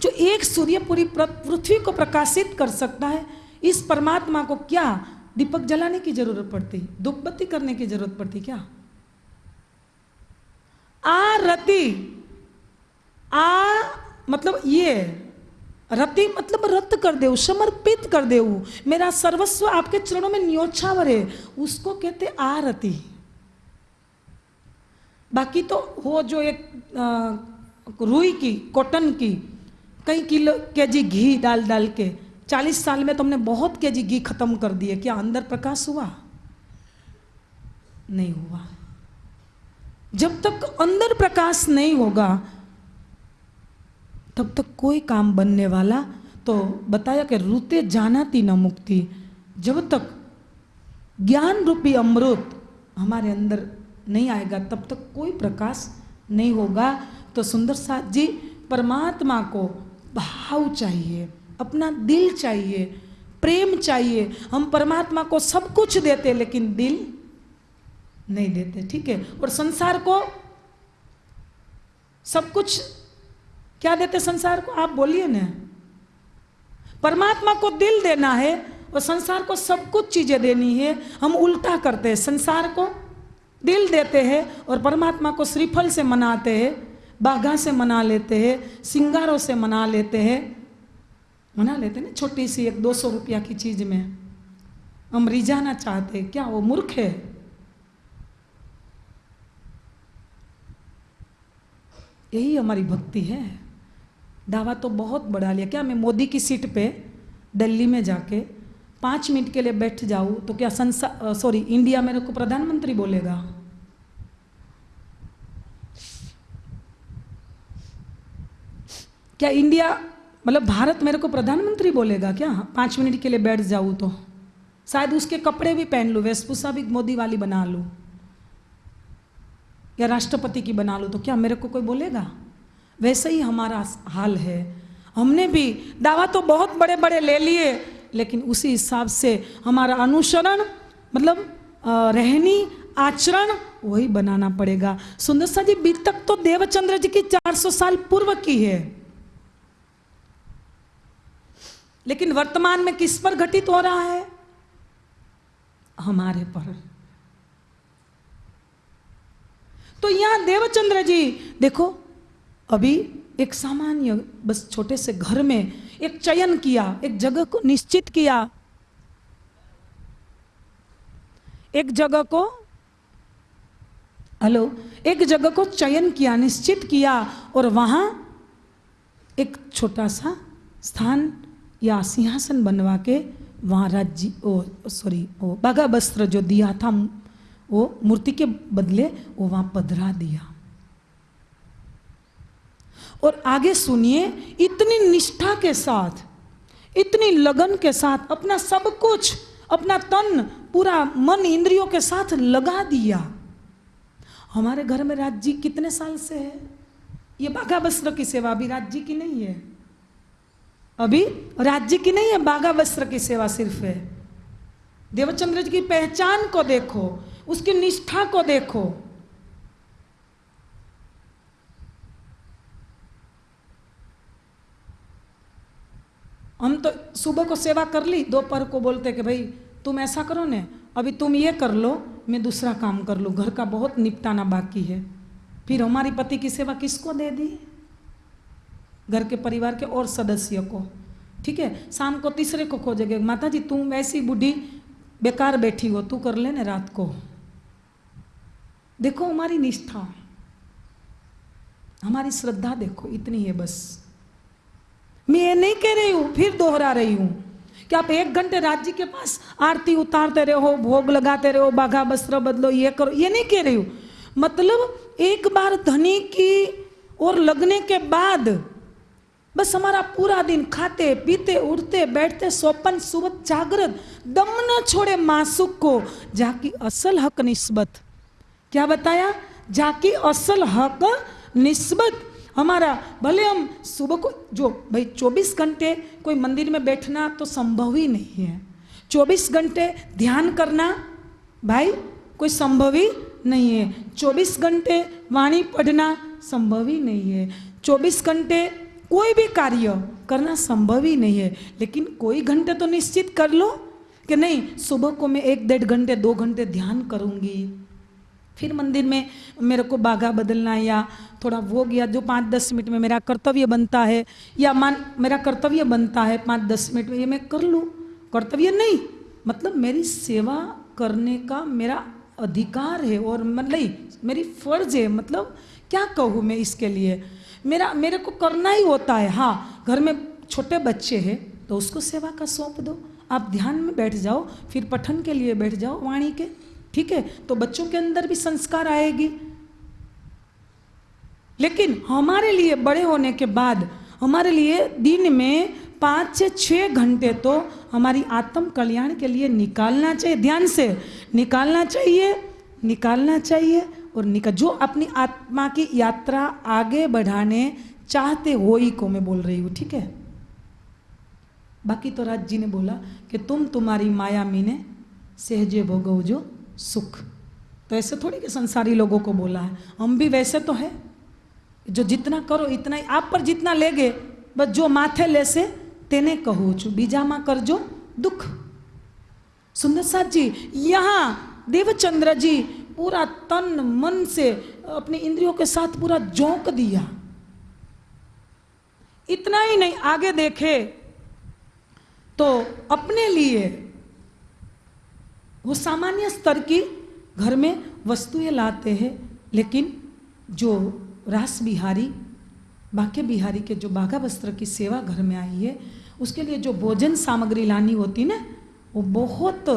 जो एक सूर्य पूरी पृथ्वी को प्रकाशित कर सकता है, इस परमात्मा को क्या? दीपक जलाने की ज़रूरत पड़ती, धूपबत्ती करने की ज़रूरत पड़ती क्या? आ रति आ मतलब ये रति मतलब रत कर दे समर्पित कर दे मेरा सर्वस्व आपके चरणों में न्योछावर है। उसको कहते आरती। बाकी तो वो जो एक रुई की, कॉटन की, कई किलो के जी घी डाल डाल के, चालीस साल में तुमने बहुत के जी घी खत्म कर दिए। क्या अंदर प्रकाश हुआ? नहीं हुआ। जब तक अंदर प्रकाश नहीं होगा तब तक कोई काम बनने वाला तो बताया कि रूते जाना थी न मुक्ति। जब तक ज्ञान रूपी अमृत हमारे अंदर नहीं आएगा, तब तक कोई प्रकाश नहीं होगा। तो सुंदर साथ जी, परमात्मा को भाव चाहिए, अपना दिल चाहिए, प्रेम चाहिए। हम परमात्मा को सब कुछ देते, लेकिन दिल नहीं देते, ठीक है? और संसार को सब कुछ क्या देते संसार को? आप बोलिए ना। परमात्मा को दिल देना है और संसार को सब कुछ चीज़ें देनी है। हम उल्टा करते हैं। संसार को दिल देते हैं और परमात्मा को श्रीफल से मनाते हैं, बाघा से मना लेते हैं, सिंगारों से मना लेते हैं। मना लेते ना छोटी सी एक दो सौ रुपया की चीज़ में। हम रिझाना चाहते क्या वो मूर्ख है? यही हमारी भक्ति है। दावा तो बहुत बढ़ा लिया। क्या मैं मोदी की सीट पे दिल्ली में जाके पाँच मिनट के लिए बैठ जाऊँ? तो क्या संसार सॉरी इंडिया मेरे को प्रधानमंत्री बोलेगा? क्या इंडिया मतलब भारत मेरे को प्रधानमंत्री बोलेगा क्या? पाँच मिनट के लिए बैठ जाऊँ तो। शायद उसके कपड़े भी पहन लूँ, वेशभूषा भी मोदी वाली बना लूँ। या राष्ट्रपति की बना लूँ तो क्या मेरे को कोई बोलेगा? वैसे ही हमारा हाल है। हमने भी दावा तो बहुत बड़े बड़े ले लिए, लेकिन उसी हिसाब से हमारा अनुसरण मतलब रहनी, आचरण, वही बनाना पड़ेगा। सुंदर सा जी, बीत तक तो देवचंद्र जी की 400 साल पूर्व की है। लेकिन वर्तमान में किस पर घटित हो रहा है? हमारे पर। तो यहाँ देवचंद्र जी, देखो अभी एक सामान्य, बस छोटे से घर में एक चयन किया, एक जगह को निश्चित किया। एक जगह को, हेलो, एक जगह को चयन किया, निश्चित किया और वहाँ एक छोटा सा स्थान या सिंहासन बनवा के वहाँ राज्य, ओ, सॉरी, ओ, बाघा वस्त्र जो दिया था, वो मूर्ति के बदले वो वहाँ पधरा दिया। और आगे सुनिए, इतनी निष्ठा के साथ, इतनी लगन के साथ, अपना सब कुछ, अपना तन, पूरा मन इंद्रियों के साथ लगा दिया। हमारे घर में राज्य कितने साल से है? ये बाघा वस्त्र की सेवा भी राज्य की नहीं है। अभी राज्य की नहीं है, बाघा वस्त्र की सेवा सिर्फ़ है। देवचंद्र जी की पहचान को देखो, उसकी निष्ठा को देखो। हम तो सुबह को सेवा कर ली, दोपहर को बोलते कि भाई, तुम ऐसा करो ने, अभी तुम ये कर लो, मैं दूसरा काम कर लूँ। घर का बहुत निपटाना बाकी है। फिर हमारी पति की सेवा किसको दे दी? घर के परिवार के और सदस्य को। ठीक है, शाम को तीसरे को खोजेगे माता जी तुम वैसी बूढ़ी, बेकार बैठी हो, तू कर ले ना रात को। देखो हमारी निष्ठा, हमारी श्रद्धा देखो, इतनी है बस। मैं ये नहीं कह रही हूँ, फिर दोहरा रही हूँ। कि आप एक घंटे राज्य के पास आरती उतारते रहो, भोग लगाते रहो, बाघा वस्त्र बदलो, ये करो। ये नहीं कह रही हूँ। मतलब एक बार धनी की और लगने के बाद बस हमारा पूरा दिन खाते, पीते, उठते, बैठते, सोपन, सुबह जागृत, दम न छोड़े मासुक को। जाकी असल हक निस्बत। क्या बताया? जाकी असल हक निस्बत। हमारा, भले हम सुबह को, जो भाई 24 घंटे कोई मंदिर में बैठना तो संभव ही नहीं है। 24 घंटे ध्यान करना भाई कोई संभव ही नहीं है। 24 घंटे वाणी पढ़ना संभव ही नहीं है। 24 घंटे कोई भी कार्य करना संभव ही नहीं है। लेकिन कोई घंटे तो निश्चित कर लो कि नहीं, सुबह को मैं एक डेढ़ घंटे, दो घंटे ध्यान करूँगी। फिर मंदिर में मेरे को बाघा बदलना है या थोड़ा वो गया जो पाँच दस मिनट में मेरा कर्तव्य बनता है या मान मेरा कर्तव्य बनता है पाँच दस मिनट में, ये मैं कर लूँ? कर्तव्य नहीं। मतलब मेरी सेवा करने का मेरा अधिकार है और मतलब मेरी फ़र्ज़ है। मतलब क्या कहूँ मैं इसके लिए? मेरा, मेरे को करना ही होता है। हाँ घर में छोटे बच्चे हैं तो उसको सेवा का सौंप दो। आप ध्यान में बैठ जाओ, फिर पठन के लिए बैठ जाओ, वाणी के। ठीक है तो बच्चों के अंदर भी संस्कार आएगी। लेकिन हमारे लिए बड़े होने के बाद, हमारे लिए दिन में पाँच से छः घंटे तो हमारी आत्म कल्याण के लिए निकालना चाहिए, ध्यान से। निकालना चाहिए निकालना चाहिए और निकाल जो अपनी आत्मा की यात्रा आगे बढ़ाने चाहते हो ही को मैं बोल रही हूँ, ठीक है? बाकी तो राज जी ने बोला कि तुम तुम्हारी माया मीने सहजे भोगो जो सुख। तो ऐसे थोड़ी कि संसारी लोगों को बोला है। हम भी वैसे तो है। जो जितना करो, इतना ही। आप पर जितना लेगे, बस जो माथे ले बीजामा कर जो दुख। सुंदर साथ जी, यहाँ देवचंद्र जी पूरा तन, मन से अपने इंद्रियों के साथ पूरा जोंक दिया। इतना ही नहीं, आगे देखे तो अपने लिए वो सामान्य स्तर की घर में वस्तुएँ लाते हैं, लेकिन जो रास बिहारी बाके बिहारी के जो बाघा वस्त्र की सेवा घर में आई है, उसके लिए जो भोजन सामग्री लानी होती ना, वो बहुत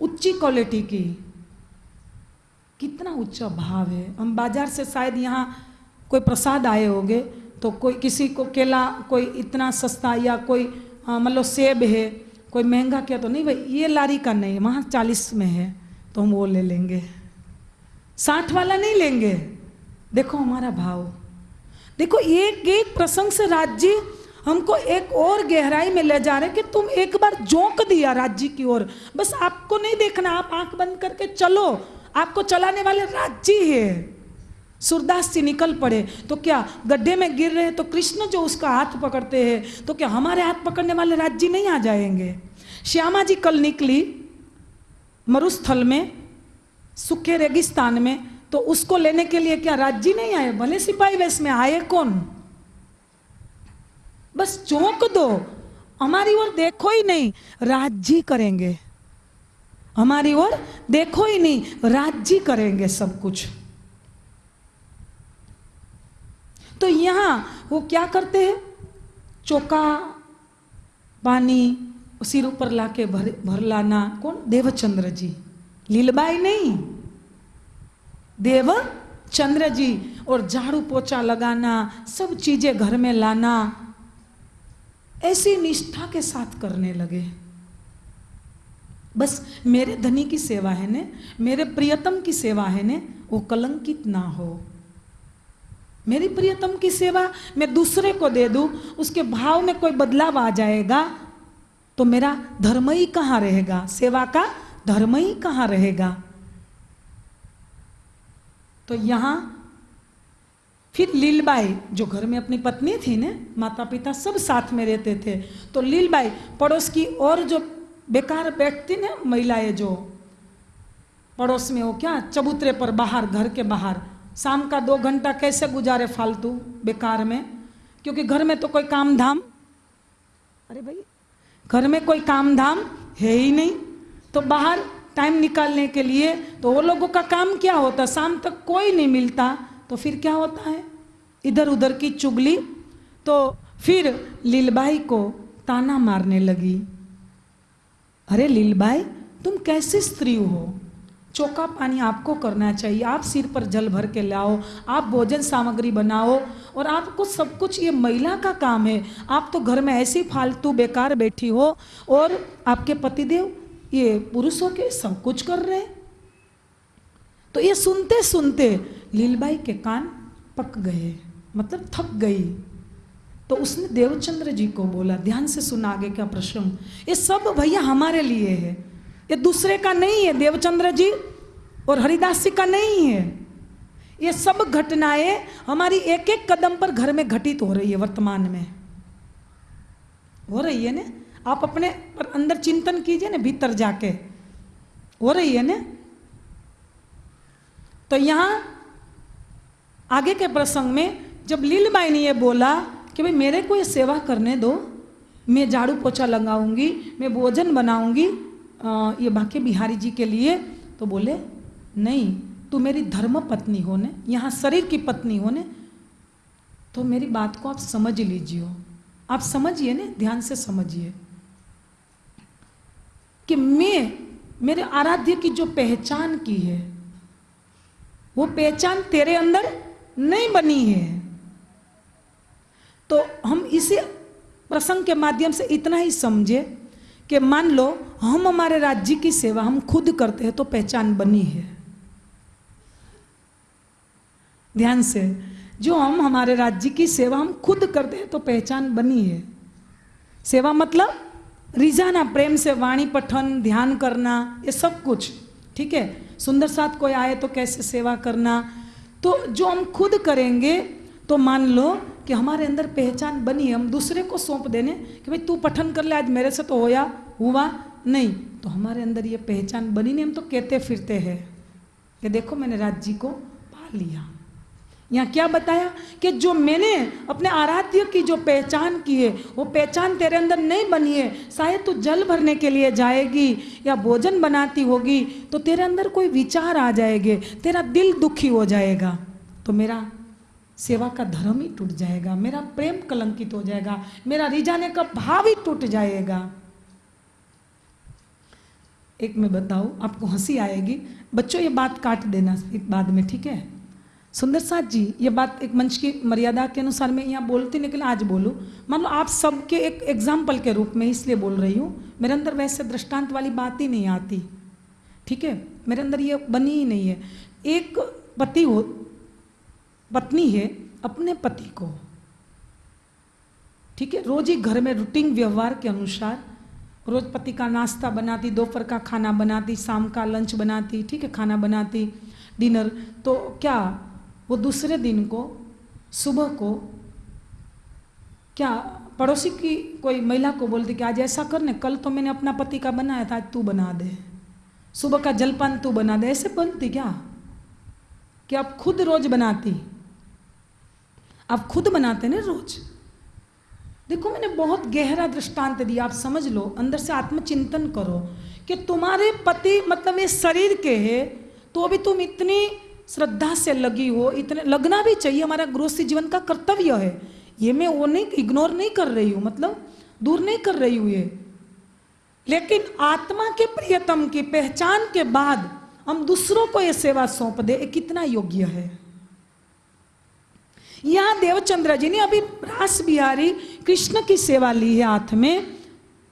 उच्ची क्वालिटी की। कितना ऊँचा भाव है। हम बाज़ार से शायद यहाँ कोई प्रसाद आए होंगे तो कोई किसी को केला कोई इतना सस्ता या कोई मतलब सेब है कोई महँगा किया तो नहीं, भाई, ये लारी का नहीं वहाँ चालीस में है तो हम वो ले लेंगे। साठ वाला नहीं लेंगे। देखो हमारा भाव। देखो, एक एक प्रसंग से राज्य हमको एक और गहराई में ले जा रहे कि तुम एक बार जोंक दिया राज्य की ओर। बस आपको नहीं देखना, आप आँख बंद करके चलो। आपको चलाने वाले राज्य है। सूरदास जी निकल पड़े। तो क्या गड्ढे में गिर रहे तो कृष्ण जो उसका हाथ पकड़ते हैं तो क्या हमारे हाथ पकड़ने वाले राज्य नहीं आ जाएँगे? श्यामा जी कल निकली मरुस्थल में, सूखे रेगिस्तान में तो उसको लेने के लिए क्या राज्य नहीं आए? भले सिपाही वैस में आए कौन? बस चौंक दो। हमारी ओर देखो ही नहीं, राज्य करेंगे। हमारी ओर देखो ही नहीं, राज्य करेंगे सब कुछ। तो यहाँ वो क्या करते हैं? चौका, पानी सिर ऊपर लाके भर भर लाना। कौन? देवचंद्र जी। लीलबाई नहीं। देव चंद्र जी और झाड़ू पोछा लगाना, सब चीज़ें घर में लाना, ऐसी निष्ठा के साथ करने लगे। बस मेरे धनी की सेवा है ने, मेरे प्रियतम की सेवा है ने, वो कलंकित ना हो। मेरी प्रियतम की सेवा मैं दूसरे को दे दूँ, उसके भाव में कोई बदलाव आ जाएगा तो मेरा धर्म ही कहाँ रहेगा? सेवा का धर्म ही कहाँ रहेगा? तो यहाँ फिर लीलबाई, जो घर में अपनी पत्नी थी ने माता पिता सब साथ में रहते थे तो लीलबाई पड़ोस की और जो बेकार बैठती ना महिलाएँ जो, पड़ोस में हो क्या, चबूतरे पर बाहर, घर के बाहर शाम का दो घंटा कैसे गुजारे फालतू बेकार में? क्योंकि घर में तो कोई काम धाम अरे भाई, घर में कोई काम धाम है ही नहीं। तो बाहर टाइम निकालने के लिए तो वो लोगों का काम क्या होता? शाम तक कोई नहीं मिलता। तो फिर क्या होता है? इधर उधर की चुगली। तो फिर लीलबाई को ताना मारने लगी। अरे लीलबाई, तुम कैसी स्त्री हो? चौका पानी आपको करना चाहिए। आप सिर पर जल भर के लाओ, आप भोजन सामग्री बनाओ और आपको सब कुछ, ये महिला का काम है। आप तो घर में ऐसी फालतू बेकार बैठी हो और आपके पतिदेव, ये पुरुषों के सब कुछ कर रहे तो ये सुनते सुनते लीलबाई के कान पक गए मतलब थक गई। तो उसने देवचंद्र जी को बोला, ध्यान से सुना आगे क्या प्रश्न। ये सब भैया हमारे लिए है। ये दूसरे का नहीं है, देवचंद्र जी और हरिदास जी का नहीं है। ये सब घटनाएँ हमारी एक एक कदम पर घर में घटित हो रही है वर्तमान में। हो रही है ना? आप अपने पर अंदर चिंतन कीजिए ना, भीतर जाके। हो रही है ना? तो यहाँ आगे के प्रसंग में जब लीलबाई ने ये बोला कि भाई मेरे को ये सेवा करने दो, मैं झाड़ू पोछा लगाऊँगी, मैं भोजन बनाऊँगी ये बाकी बिहारी जी के लिए तो बोले, नहीं, तू मेरी धर्म पत्नी होने, यहाँ शरीर की पत्नी होने तो मेरी बात को आप समझ लीजिए आप समझिए ना, ध्यान से समझिए कि मैं, मेरे आराध्य की जो पहचान की है, वो पहचान तेरे अंदर नहीं बनी है। तो हम इसे प्रसंग के माध्यम से इतना ही समझे कि मान लो, हम हमारे राज्य की सेवा हम खुद करते हैं तो पहचान बनी है। ध्यान से, जो हम हमारे राज्य की सेवा हम खुद करते हैं तो पहचान बनी है। सेवा मतलब रिझाना, प्रेम से वाणी पठन, ध्यान करना, ये सब कुछ, ठीक है? सुंदर साथ कोई आए तो कैसे सेवा करना? तो जो हम खुद करेंगे तो मान लो कि हमारे अंदर पहचान बनी, हम दूसरे को सौंप देने कि भाई तू पठन कर ले, आज मेरे से तो होया, हुआ नहीं। तो हमारे अंदर ये पहचान बनी नहीं, हम तो कहते फिरते हैं। कि देखो मैंने राज्य को पा लिया। यहाँ क्या बताया कि जो मैंने अपने आराध्य की जो पहचान की है, वो पहचान तेरे अंदर नहीं बनी है। शायद तू जल भरने के लिए जाएगी या भोजन बनाती होगी तो तेरे अंदर कोई विचार आ जाएँगे, तेरा दिल दुखी हो जाएगा। तो मेरा सेवा का धर्म ही टूट जाएगा, मेरा प्रेम कलंकित हो जाएगा, मेरा रिझाने का भाव ही टूट जाएगा। एक मैं बताऊँ, आपको हँसी आएगी। बच्चों, ये बात काट देना एक बाद में, ठीक है? सुंदर साथ जी, ये बात एक मंच की मर्यादा के अनुसार मैं यहाँ बोलती, लेकिन आज बोलूँ। मान लो आप सबके एक एग्ज़ाम्पल के रूप में इसलिए बोल रही हूँ, मेरे अंदर वैसे दृष्टांत वाली बात ही नहीं आती। ठीक है? मेरे अंदर ये बनी ही नहीं है। एक पति हो पत्नी है अपने पति को। ठीक है? रोज ही घर में रूटीन व्यवहार के अनुसार रोज पति का नाश्ता बनाती, दोपहर का खाना बनाती, शाम का लंच बनाती, ठीक है, खाना बनाती, डिनर। तो क्या वो दूसरे दिन को, सुबह को, क्या पड़ोसी की कोई महिला को बोलती कि आज ऐसा करने कल तो मैंने अपना पति का बनाया था, आज तू बना दे। सुबह का जलपान तू बना दे, ऐसे बनती क्या? कि आप खुद रोज बनाती। आप खुद बनाते ना रोज़। देखो, मैंने बहुत गहरा दृष्टांत दिया, आप समझ लो, अंदर से आत्मचिंतन करो कि तुम्हारे पति मतलब ये शरीर के है तो अभी तुम इतनी श्रद्धा से लगी हो, इतने, लगना भी चाहिए, हमारा गृहस्थी जीवन का कर्तव्य है। ये मैं वो नहीं इग्नोर नहीं कर रही हूँ मतलब दूर नहीं कर रही हूँ ये। लेकिन आत्मा के प्रियतम की पहचान के बाद हम दूसरों को ये सेवा सौंप दे कितना योग्य है। यहाँ देवचंद्र जी ने अभी रास बिहारी कृष्ण की सेवा ली है हाथ में,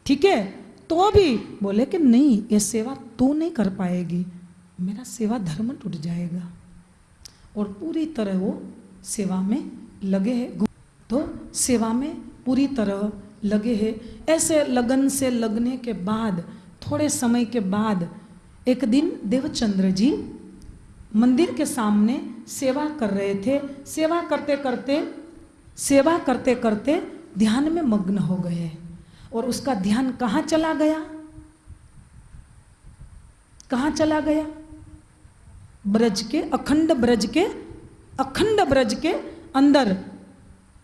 ठीक है? तो भी बोले कि नहीं, ये सेवा तू नहीं कर पाएगी, मेरा सेवा धर्म टूट जाएगा। और पूरी तरह वो सेवा में लगे हैं। तो सेवा में पूरी तरह लगे हैं। ऐसे लगन से लगने के बाद, थोड़े समय के बाद, एक दिन देवचंद्र जी मंदिर के सामने सेवा कर रहे थे। सेवा करते करते, सेवा करते करते ध्यान में मग्न हो गए। और उसका ध्यान कहाँ चला गया? कहाँ चला गया? ब्रज के अखंड ब्रज के, अखंड ब्रज के अंदर।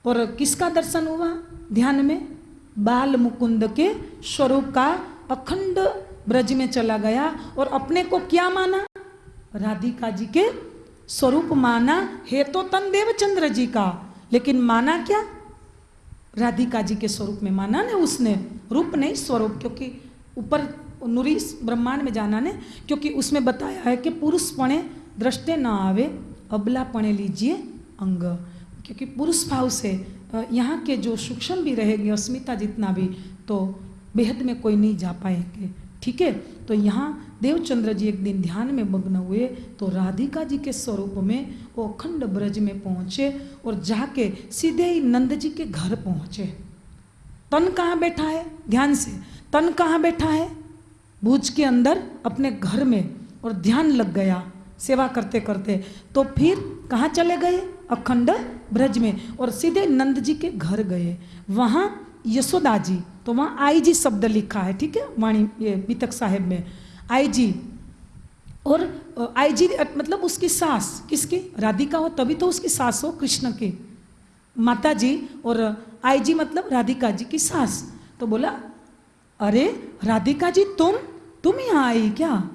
और किसका दर्शन हुआ? ध्यान में बाल मुकुंद के स्वरूप का अखंड ब्रज में चला गया। और अपने को क्या माना? राधिका जी के स्वरूप माना है तो तन देवचंद्र जी का। लेकिन माना क्या? राधिका जी के स्वरूप में माना ने उसने। रूप नहीं, स्वरूप, क्योंकि ऊपर नुरी ब्रह्मांड में जाना ने, क्योंकि उसमें बताया है कि पुरुष पणे दृष्टे न आवे, अबला पणे लीजिए अंग। क्योंकि पुरुष भाव से यहाँ के जो सूक्ष्म भी रहेंगे अस्मिता जितना भी तो बेहद में कोई नहीं जा पाएँगे। ठीक है? तो यहाँ देवचंद्र जी एक दिन ध्यान में मग्न हुए तो राधिका जी के स्वरूप में वो अखंड ब्रज में पहुँचे और जाके सीधे ही नंद जी के घर पहुँचे। तन कहाँ बैठा है? ध्यान से। तन कहाँ बैठा है? भूज के अंदर अपने घर में और ध्यान लग गया सेवा करते करते। तो फिर कहाँ चले गए? अखंड ब्रज में और सीधे नंद जी के घर गए। वहाँ यशोदा जी तो वहाँ आई जी शब्द लिखा है, ठीक है? वाणी, ये बीतक साहेब में। आई जी और आई जी मतलब उसकी सास, किसकी? राधिका हो, तभी तो उसकी सास हो, कृष्ण के। माता जी और आई जी मतलब राधिका जी की सास। तो बोला, अरे, राधिका जी, तुम तुम यहाँ आई क्या?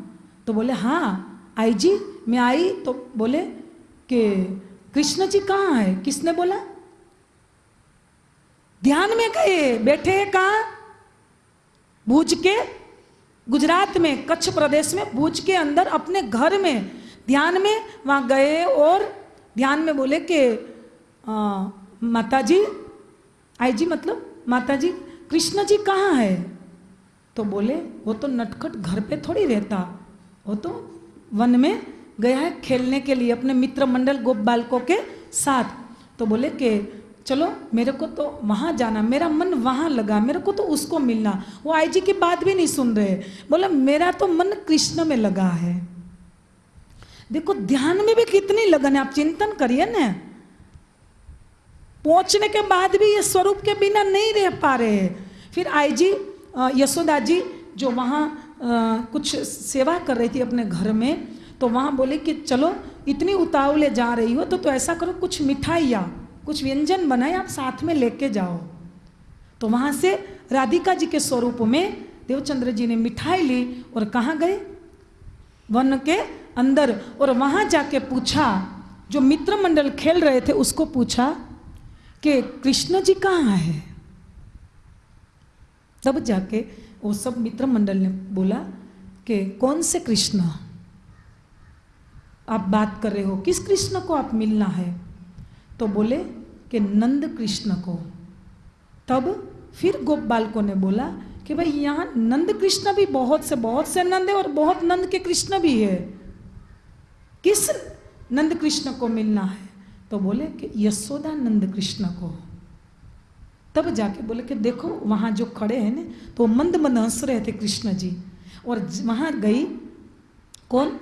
तो बोले हाँ आई जी मैं आई। तो बोले कि, कृष्ण जी कहाँ है? किसने बोला, ध्यान में गए, बैठे कहाँ? भूज के गुजरात में, कच्छ प्रदेश में, भूज के अंदर अपने घर में, ध्यान में वहाँ गए और ध्यान में बोले कि माता जी आई जी मतलब माता जी कृष्ण जी कहाँ है? तो बोले, वो तो नटखट घर पे थोड़ी रहता। वो तो वन में गया है खेलने के लिए, अपने मित्र मंडल गोप बालकों के साथ। तो बोले कि चलो मेरे को तो वहाँ जाना मेरा मन वहाँ लगा मेरे को तो उसको मिलना। वो आई जी की बात भी नहीं सुन रहे। बोला मेरा तो मन कृष्ण में लगा है। देखो ध्यान में भी कितनी लगन है आप चिंतन करिए ना। पहुँचने के बाद भी ये स्वरूप के बिना नहीं रह पा रहे फिर आई जी यशोदा जी जो वहाँ कुछ सेवा कर रही थी अपने घर में तो वहाँ बोले कि चलो इतनी उतावले जा रही हो तो, तो ऐसा करो कुछ मिठाइया कुछ व्यंजन बनाए, आप साथ में लेके जाओ। तो वहाँ से राधिका जी के स्वरूप में देवचंद्र जी ने मिठाई ली और कहाँ गए? वन के अंदर। और वहाँ जाके पूछा, जो मित्र मंडल खेल रहे थे, उसको पूछा कि कृष्ण जी कहाँ है? तब जाके वो सब मित्र मंडल ने बोला कि कौन से कृष्ण? आप बात कर रहे हो, किस कृष्ण को आप मिलना है? तो बोले कि नंद कृष्ण को। तब फिर गोप बालकों ने बोला कि भाई यहाँ नंद कृष्ण भी बहुत से बहुत से नंद है और बहुत नंद के कृष्ण भी है। किस नंद कृष्ण को मिलना है? तो बोले कि यशोदा नंद कृष्ण को। तब जाके बोले कि देखो, वहाँ जो खड़े हैं ना तो मंद मंद हंस रहे थे कृष्ण जी। और वहाँ गई कौन?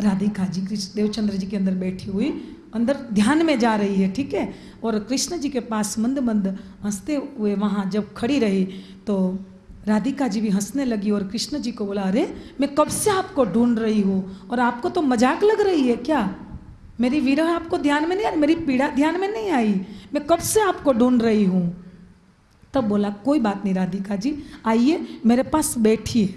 राधिका जी, कृष्ण, देवचंद्र जी के अंदर बैठी हुई अंदर ध्यान में जा रही है, ठीक है? और कृष्ण जी के पास मंद मंद हँसते हुए वहाँ जब खड़ी रही तो राधिका जी भी हंसने लगी और कृष्ण जी को बोला, अरे, मैं कब से आपको ढूंढ रही हूँ? और आपको तो मज़ाक लग रही है क्या? मेरी विरह आपको ध्यान में नहीं आई मेरी पीड़ा ध्यान में नहीं आई। मैं कब से आपको ढूंढ रही हूँ? तब बोला, कोई बात नहीं राधिका जी, आइए, मेरे पास बैठिए,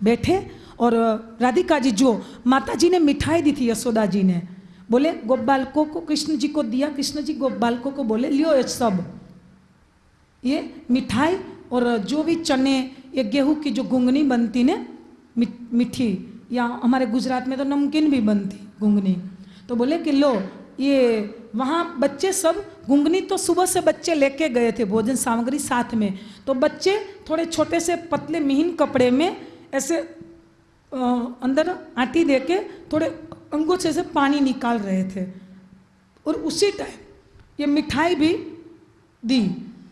बैठे। और राधिका जी जो माता जी ने मिठाई दी थी, यशोदा जी ने बोले गोप बालकों को कृष्ण जी को दिया, कृष्ण जी गोप बालकों को बोले, लियो ये सब, ये मिठाई और जो भी चने, ये गेहूँ की जो गुंगनी बनती ने मिठी, या हमारे गुजरात में तो नमकीन भी बनती गुंगनी तो बोले कि लो, ये वहाँ बच्चे सब गुंगनी तो सुबह से बच्चे लेके गए थे भोजन सामग्री साथ में। तो बच्चे थोड़े छोटे से पतले मिहिन कपड़े में ऐसे अंदर आटी दे के थोड़े अंगूठे से पानी निकाल रहे थे। और उसी टाइम ये मिठाई भी दी।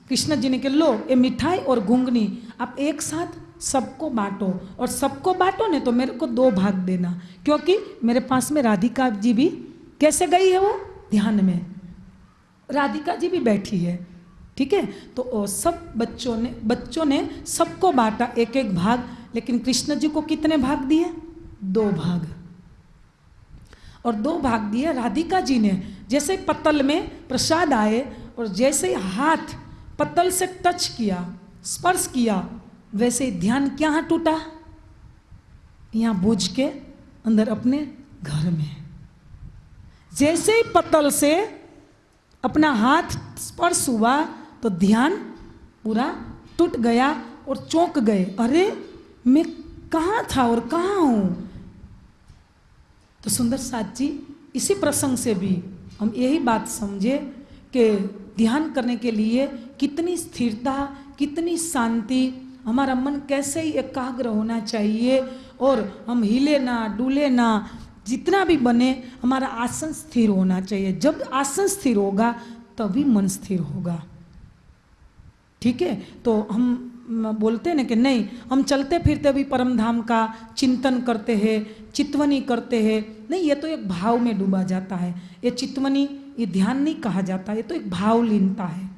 कृष्ण जी ने के लो, ये मिठाई और घुंगनी आप एक साथ सबको बांटो। और सबको बांटो ने तो मेरे को दो भाग देना। क्योंकि मेरे पास में राधिका जी भी, कैसे गई है वो? ध्यान में। राधिका जी भी बैठी है, ठीक है? तो सब बच्चों ने बच्चों ने सबको बांटा एक एक भाग। लेकिन कृष्ण जी को कितने भाग दिए? दो भाग। और दो भाग दिए राधिका जी ने। जैसे पत्तल में प्रसाद आए और जैसे हाथ पत्तल से टच किया, स्पर्श किया, वैसे ध्यान क्या टूटा? यहाँ बुझ के अंदर अपने घर में। जैसे ही पत्तल से अपना हाथ स्पर्श हुआ तो ध्यान पूरा टूट गया और चौंक गए। अरे, मैं कहाँ था और कहाँ हूँ? तो सुंदर साथ जी, इसी प्रसंग से भी हम यही बात समझे कि ध्यान करने के लिए कितनी स्थिरता, कितनी शांति, हमारा मन कैसे ही एकाग्र होना चाहिए और हम हिले ना, डूले ना, जितना भी बने, हमारा आसन स्थिर होना चाहिए। जब आसन स्थिर होगा, तभी मन स्थिर होगा। ठीक है? तो हम बोलते हैं ना कि नहीं, हम चलते फिरते भी परम धाम का चिंतन करते हैं, चितवनी करते हैं। नहीं, ये तो एक भाव में डूबा जाता है। ये चितवनी, ये ध्यान नहीं कहा जाता, ये तो एक भाव लीनता है।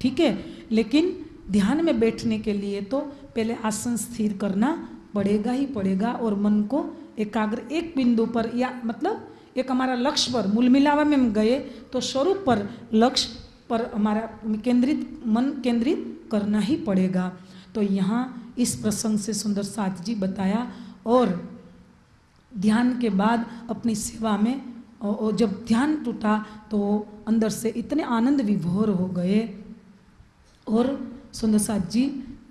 ठीक है? लेकिन ध्यान में बैठने के लिए तो पहले आसन स्थिर करना पड़ेगा ही पड़ेगा और मन को एकाग्र एक बिंदु पर या मतलब एक हमारा लक्ष्य पर, मूल मिलावा में हम गए तो स्वरूप पर लक्ष्य पर हमारा केंद्रित, मन केंद्रित करना ही पड़ेगा। तो यहाँ इस प्रसंग से सुंदर साथ जी बताया और ध्यान के बाद अपनी सेवा में और जब ध्यान टूटा तो अंदर से इतने आनंद विभोर हो गए। और सुंदर साथ जी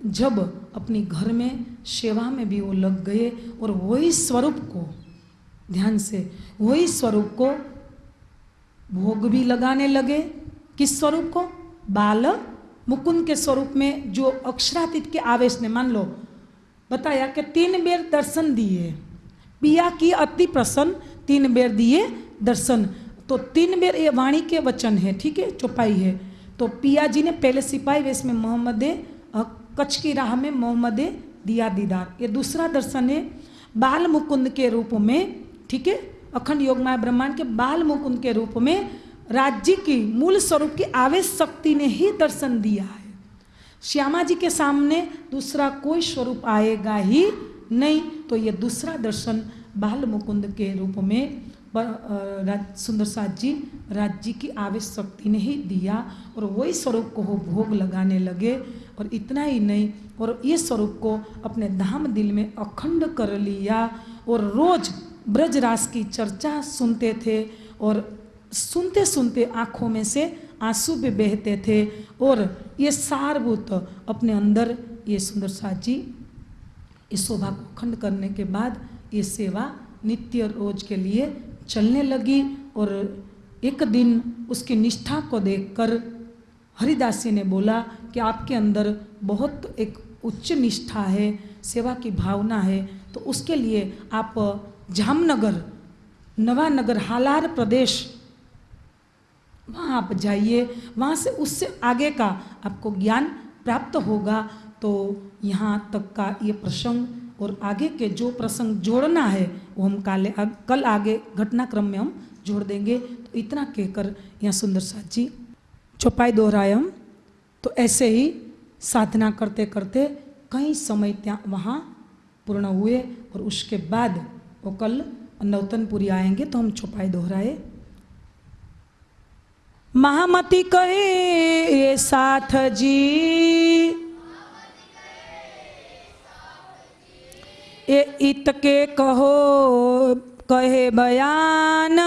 जब अपनी घर में, सेवा में भी वो लग गए और वही स्वरूप को, ध्यान से वही स्वरूप को भोग भी लगाने लगे। किस स्वरूप को? बाल मुकुंद के स्वरूप में जो अक्षरातीत के आवेश ने मान लो, बताया कि तीन बेर दर्शन दिए, पिया की अति प्रसन्न, तीन बेर दिए दर्शन। तो तीन बेर ये वाणी के वचन है, ठीक है, चौपाई है। तो पिया जी ने पहले सिपाही वेश में मोहम्मद कच्छ की राह में मोहम्मद दिया दीदार। ये दूसरा दर्शन है, बाल मुकुंद के रूप में, ठीक है, अखंड योगमाय ब्रह्मांड के बाल मुकुंद के रूप में राज्य की मूल स्वरूप की आवेश शक्ति ने ही दर्शन दिया है। श्यामा जी के सामने दूसरा कोई स्वरूप आएगा ही नहीं तो ये दूसरा दर्शन बाल मुकुंद के रूप में सुंदर साथ जी राज्य की आवेश शक्ति ने ही दिया और वही स्वरूप को वो भोग लगाने लगे और इतना ही नहीं, और ये स्वरूप को अपने धाम दिल में अखंड कर लिया और रोज ब्रजरास की चर्चा सुनते थे और सुनते सुनते आँखों में से आँसू भी बहते थे और ये सारभूत अपने अंदर ये सुंदर साथ जी इस शोभा को खंड करने के बाद ये सेवा नित्य रोज के लिए चलने लगी और एक दिन उसकी निष्ठा को देखकर हरिदासी ने बोला कि आपके अंदर बहुत एक उच्च निष्ठा है, सेवा की भावना है तो उसके लिए आप जामनगर, नवानगर, हालार प्रदेश वहाँ आप जाइए, वहाँ से उससे आगे का आपको ज्ञान प्राप्त होगा। तो यहाँ तक का ये प्रसंग और आगे के जो प्रसंग जोड़ना है, वो हम काले कल आगे घटनाक्रम में हम जोड़ देंगे। तो इतना कहकर यहाँ सुंदर साथ जी, चौपाई दोहरायम। तो ऐसे ही साधना करते करते कई समय त्या, वहाँ पूर्ण हुए और उसके बाद वो कल नौतनपुरी आएँगे तो हम चौपाई दोहराए। महामती कहे ये साथ जी ये इत के कहो, कहे बयान।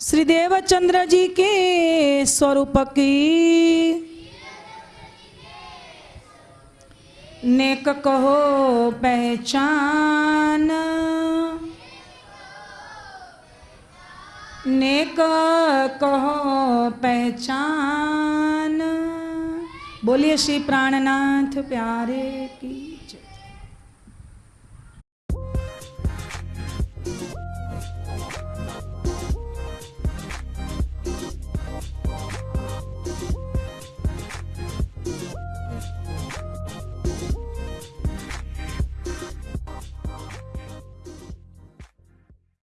श्री देवचंद्र जी के स्वरूप की नेक कहो पहचान। नेक कहो पहचान। बोलिए श्री प्राणनाथ प्यारे की।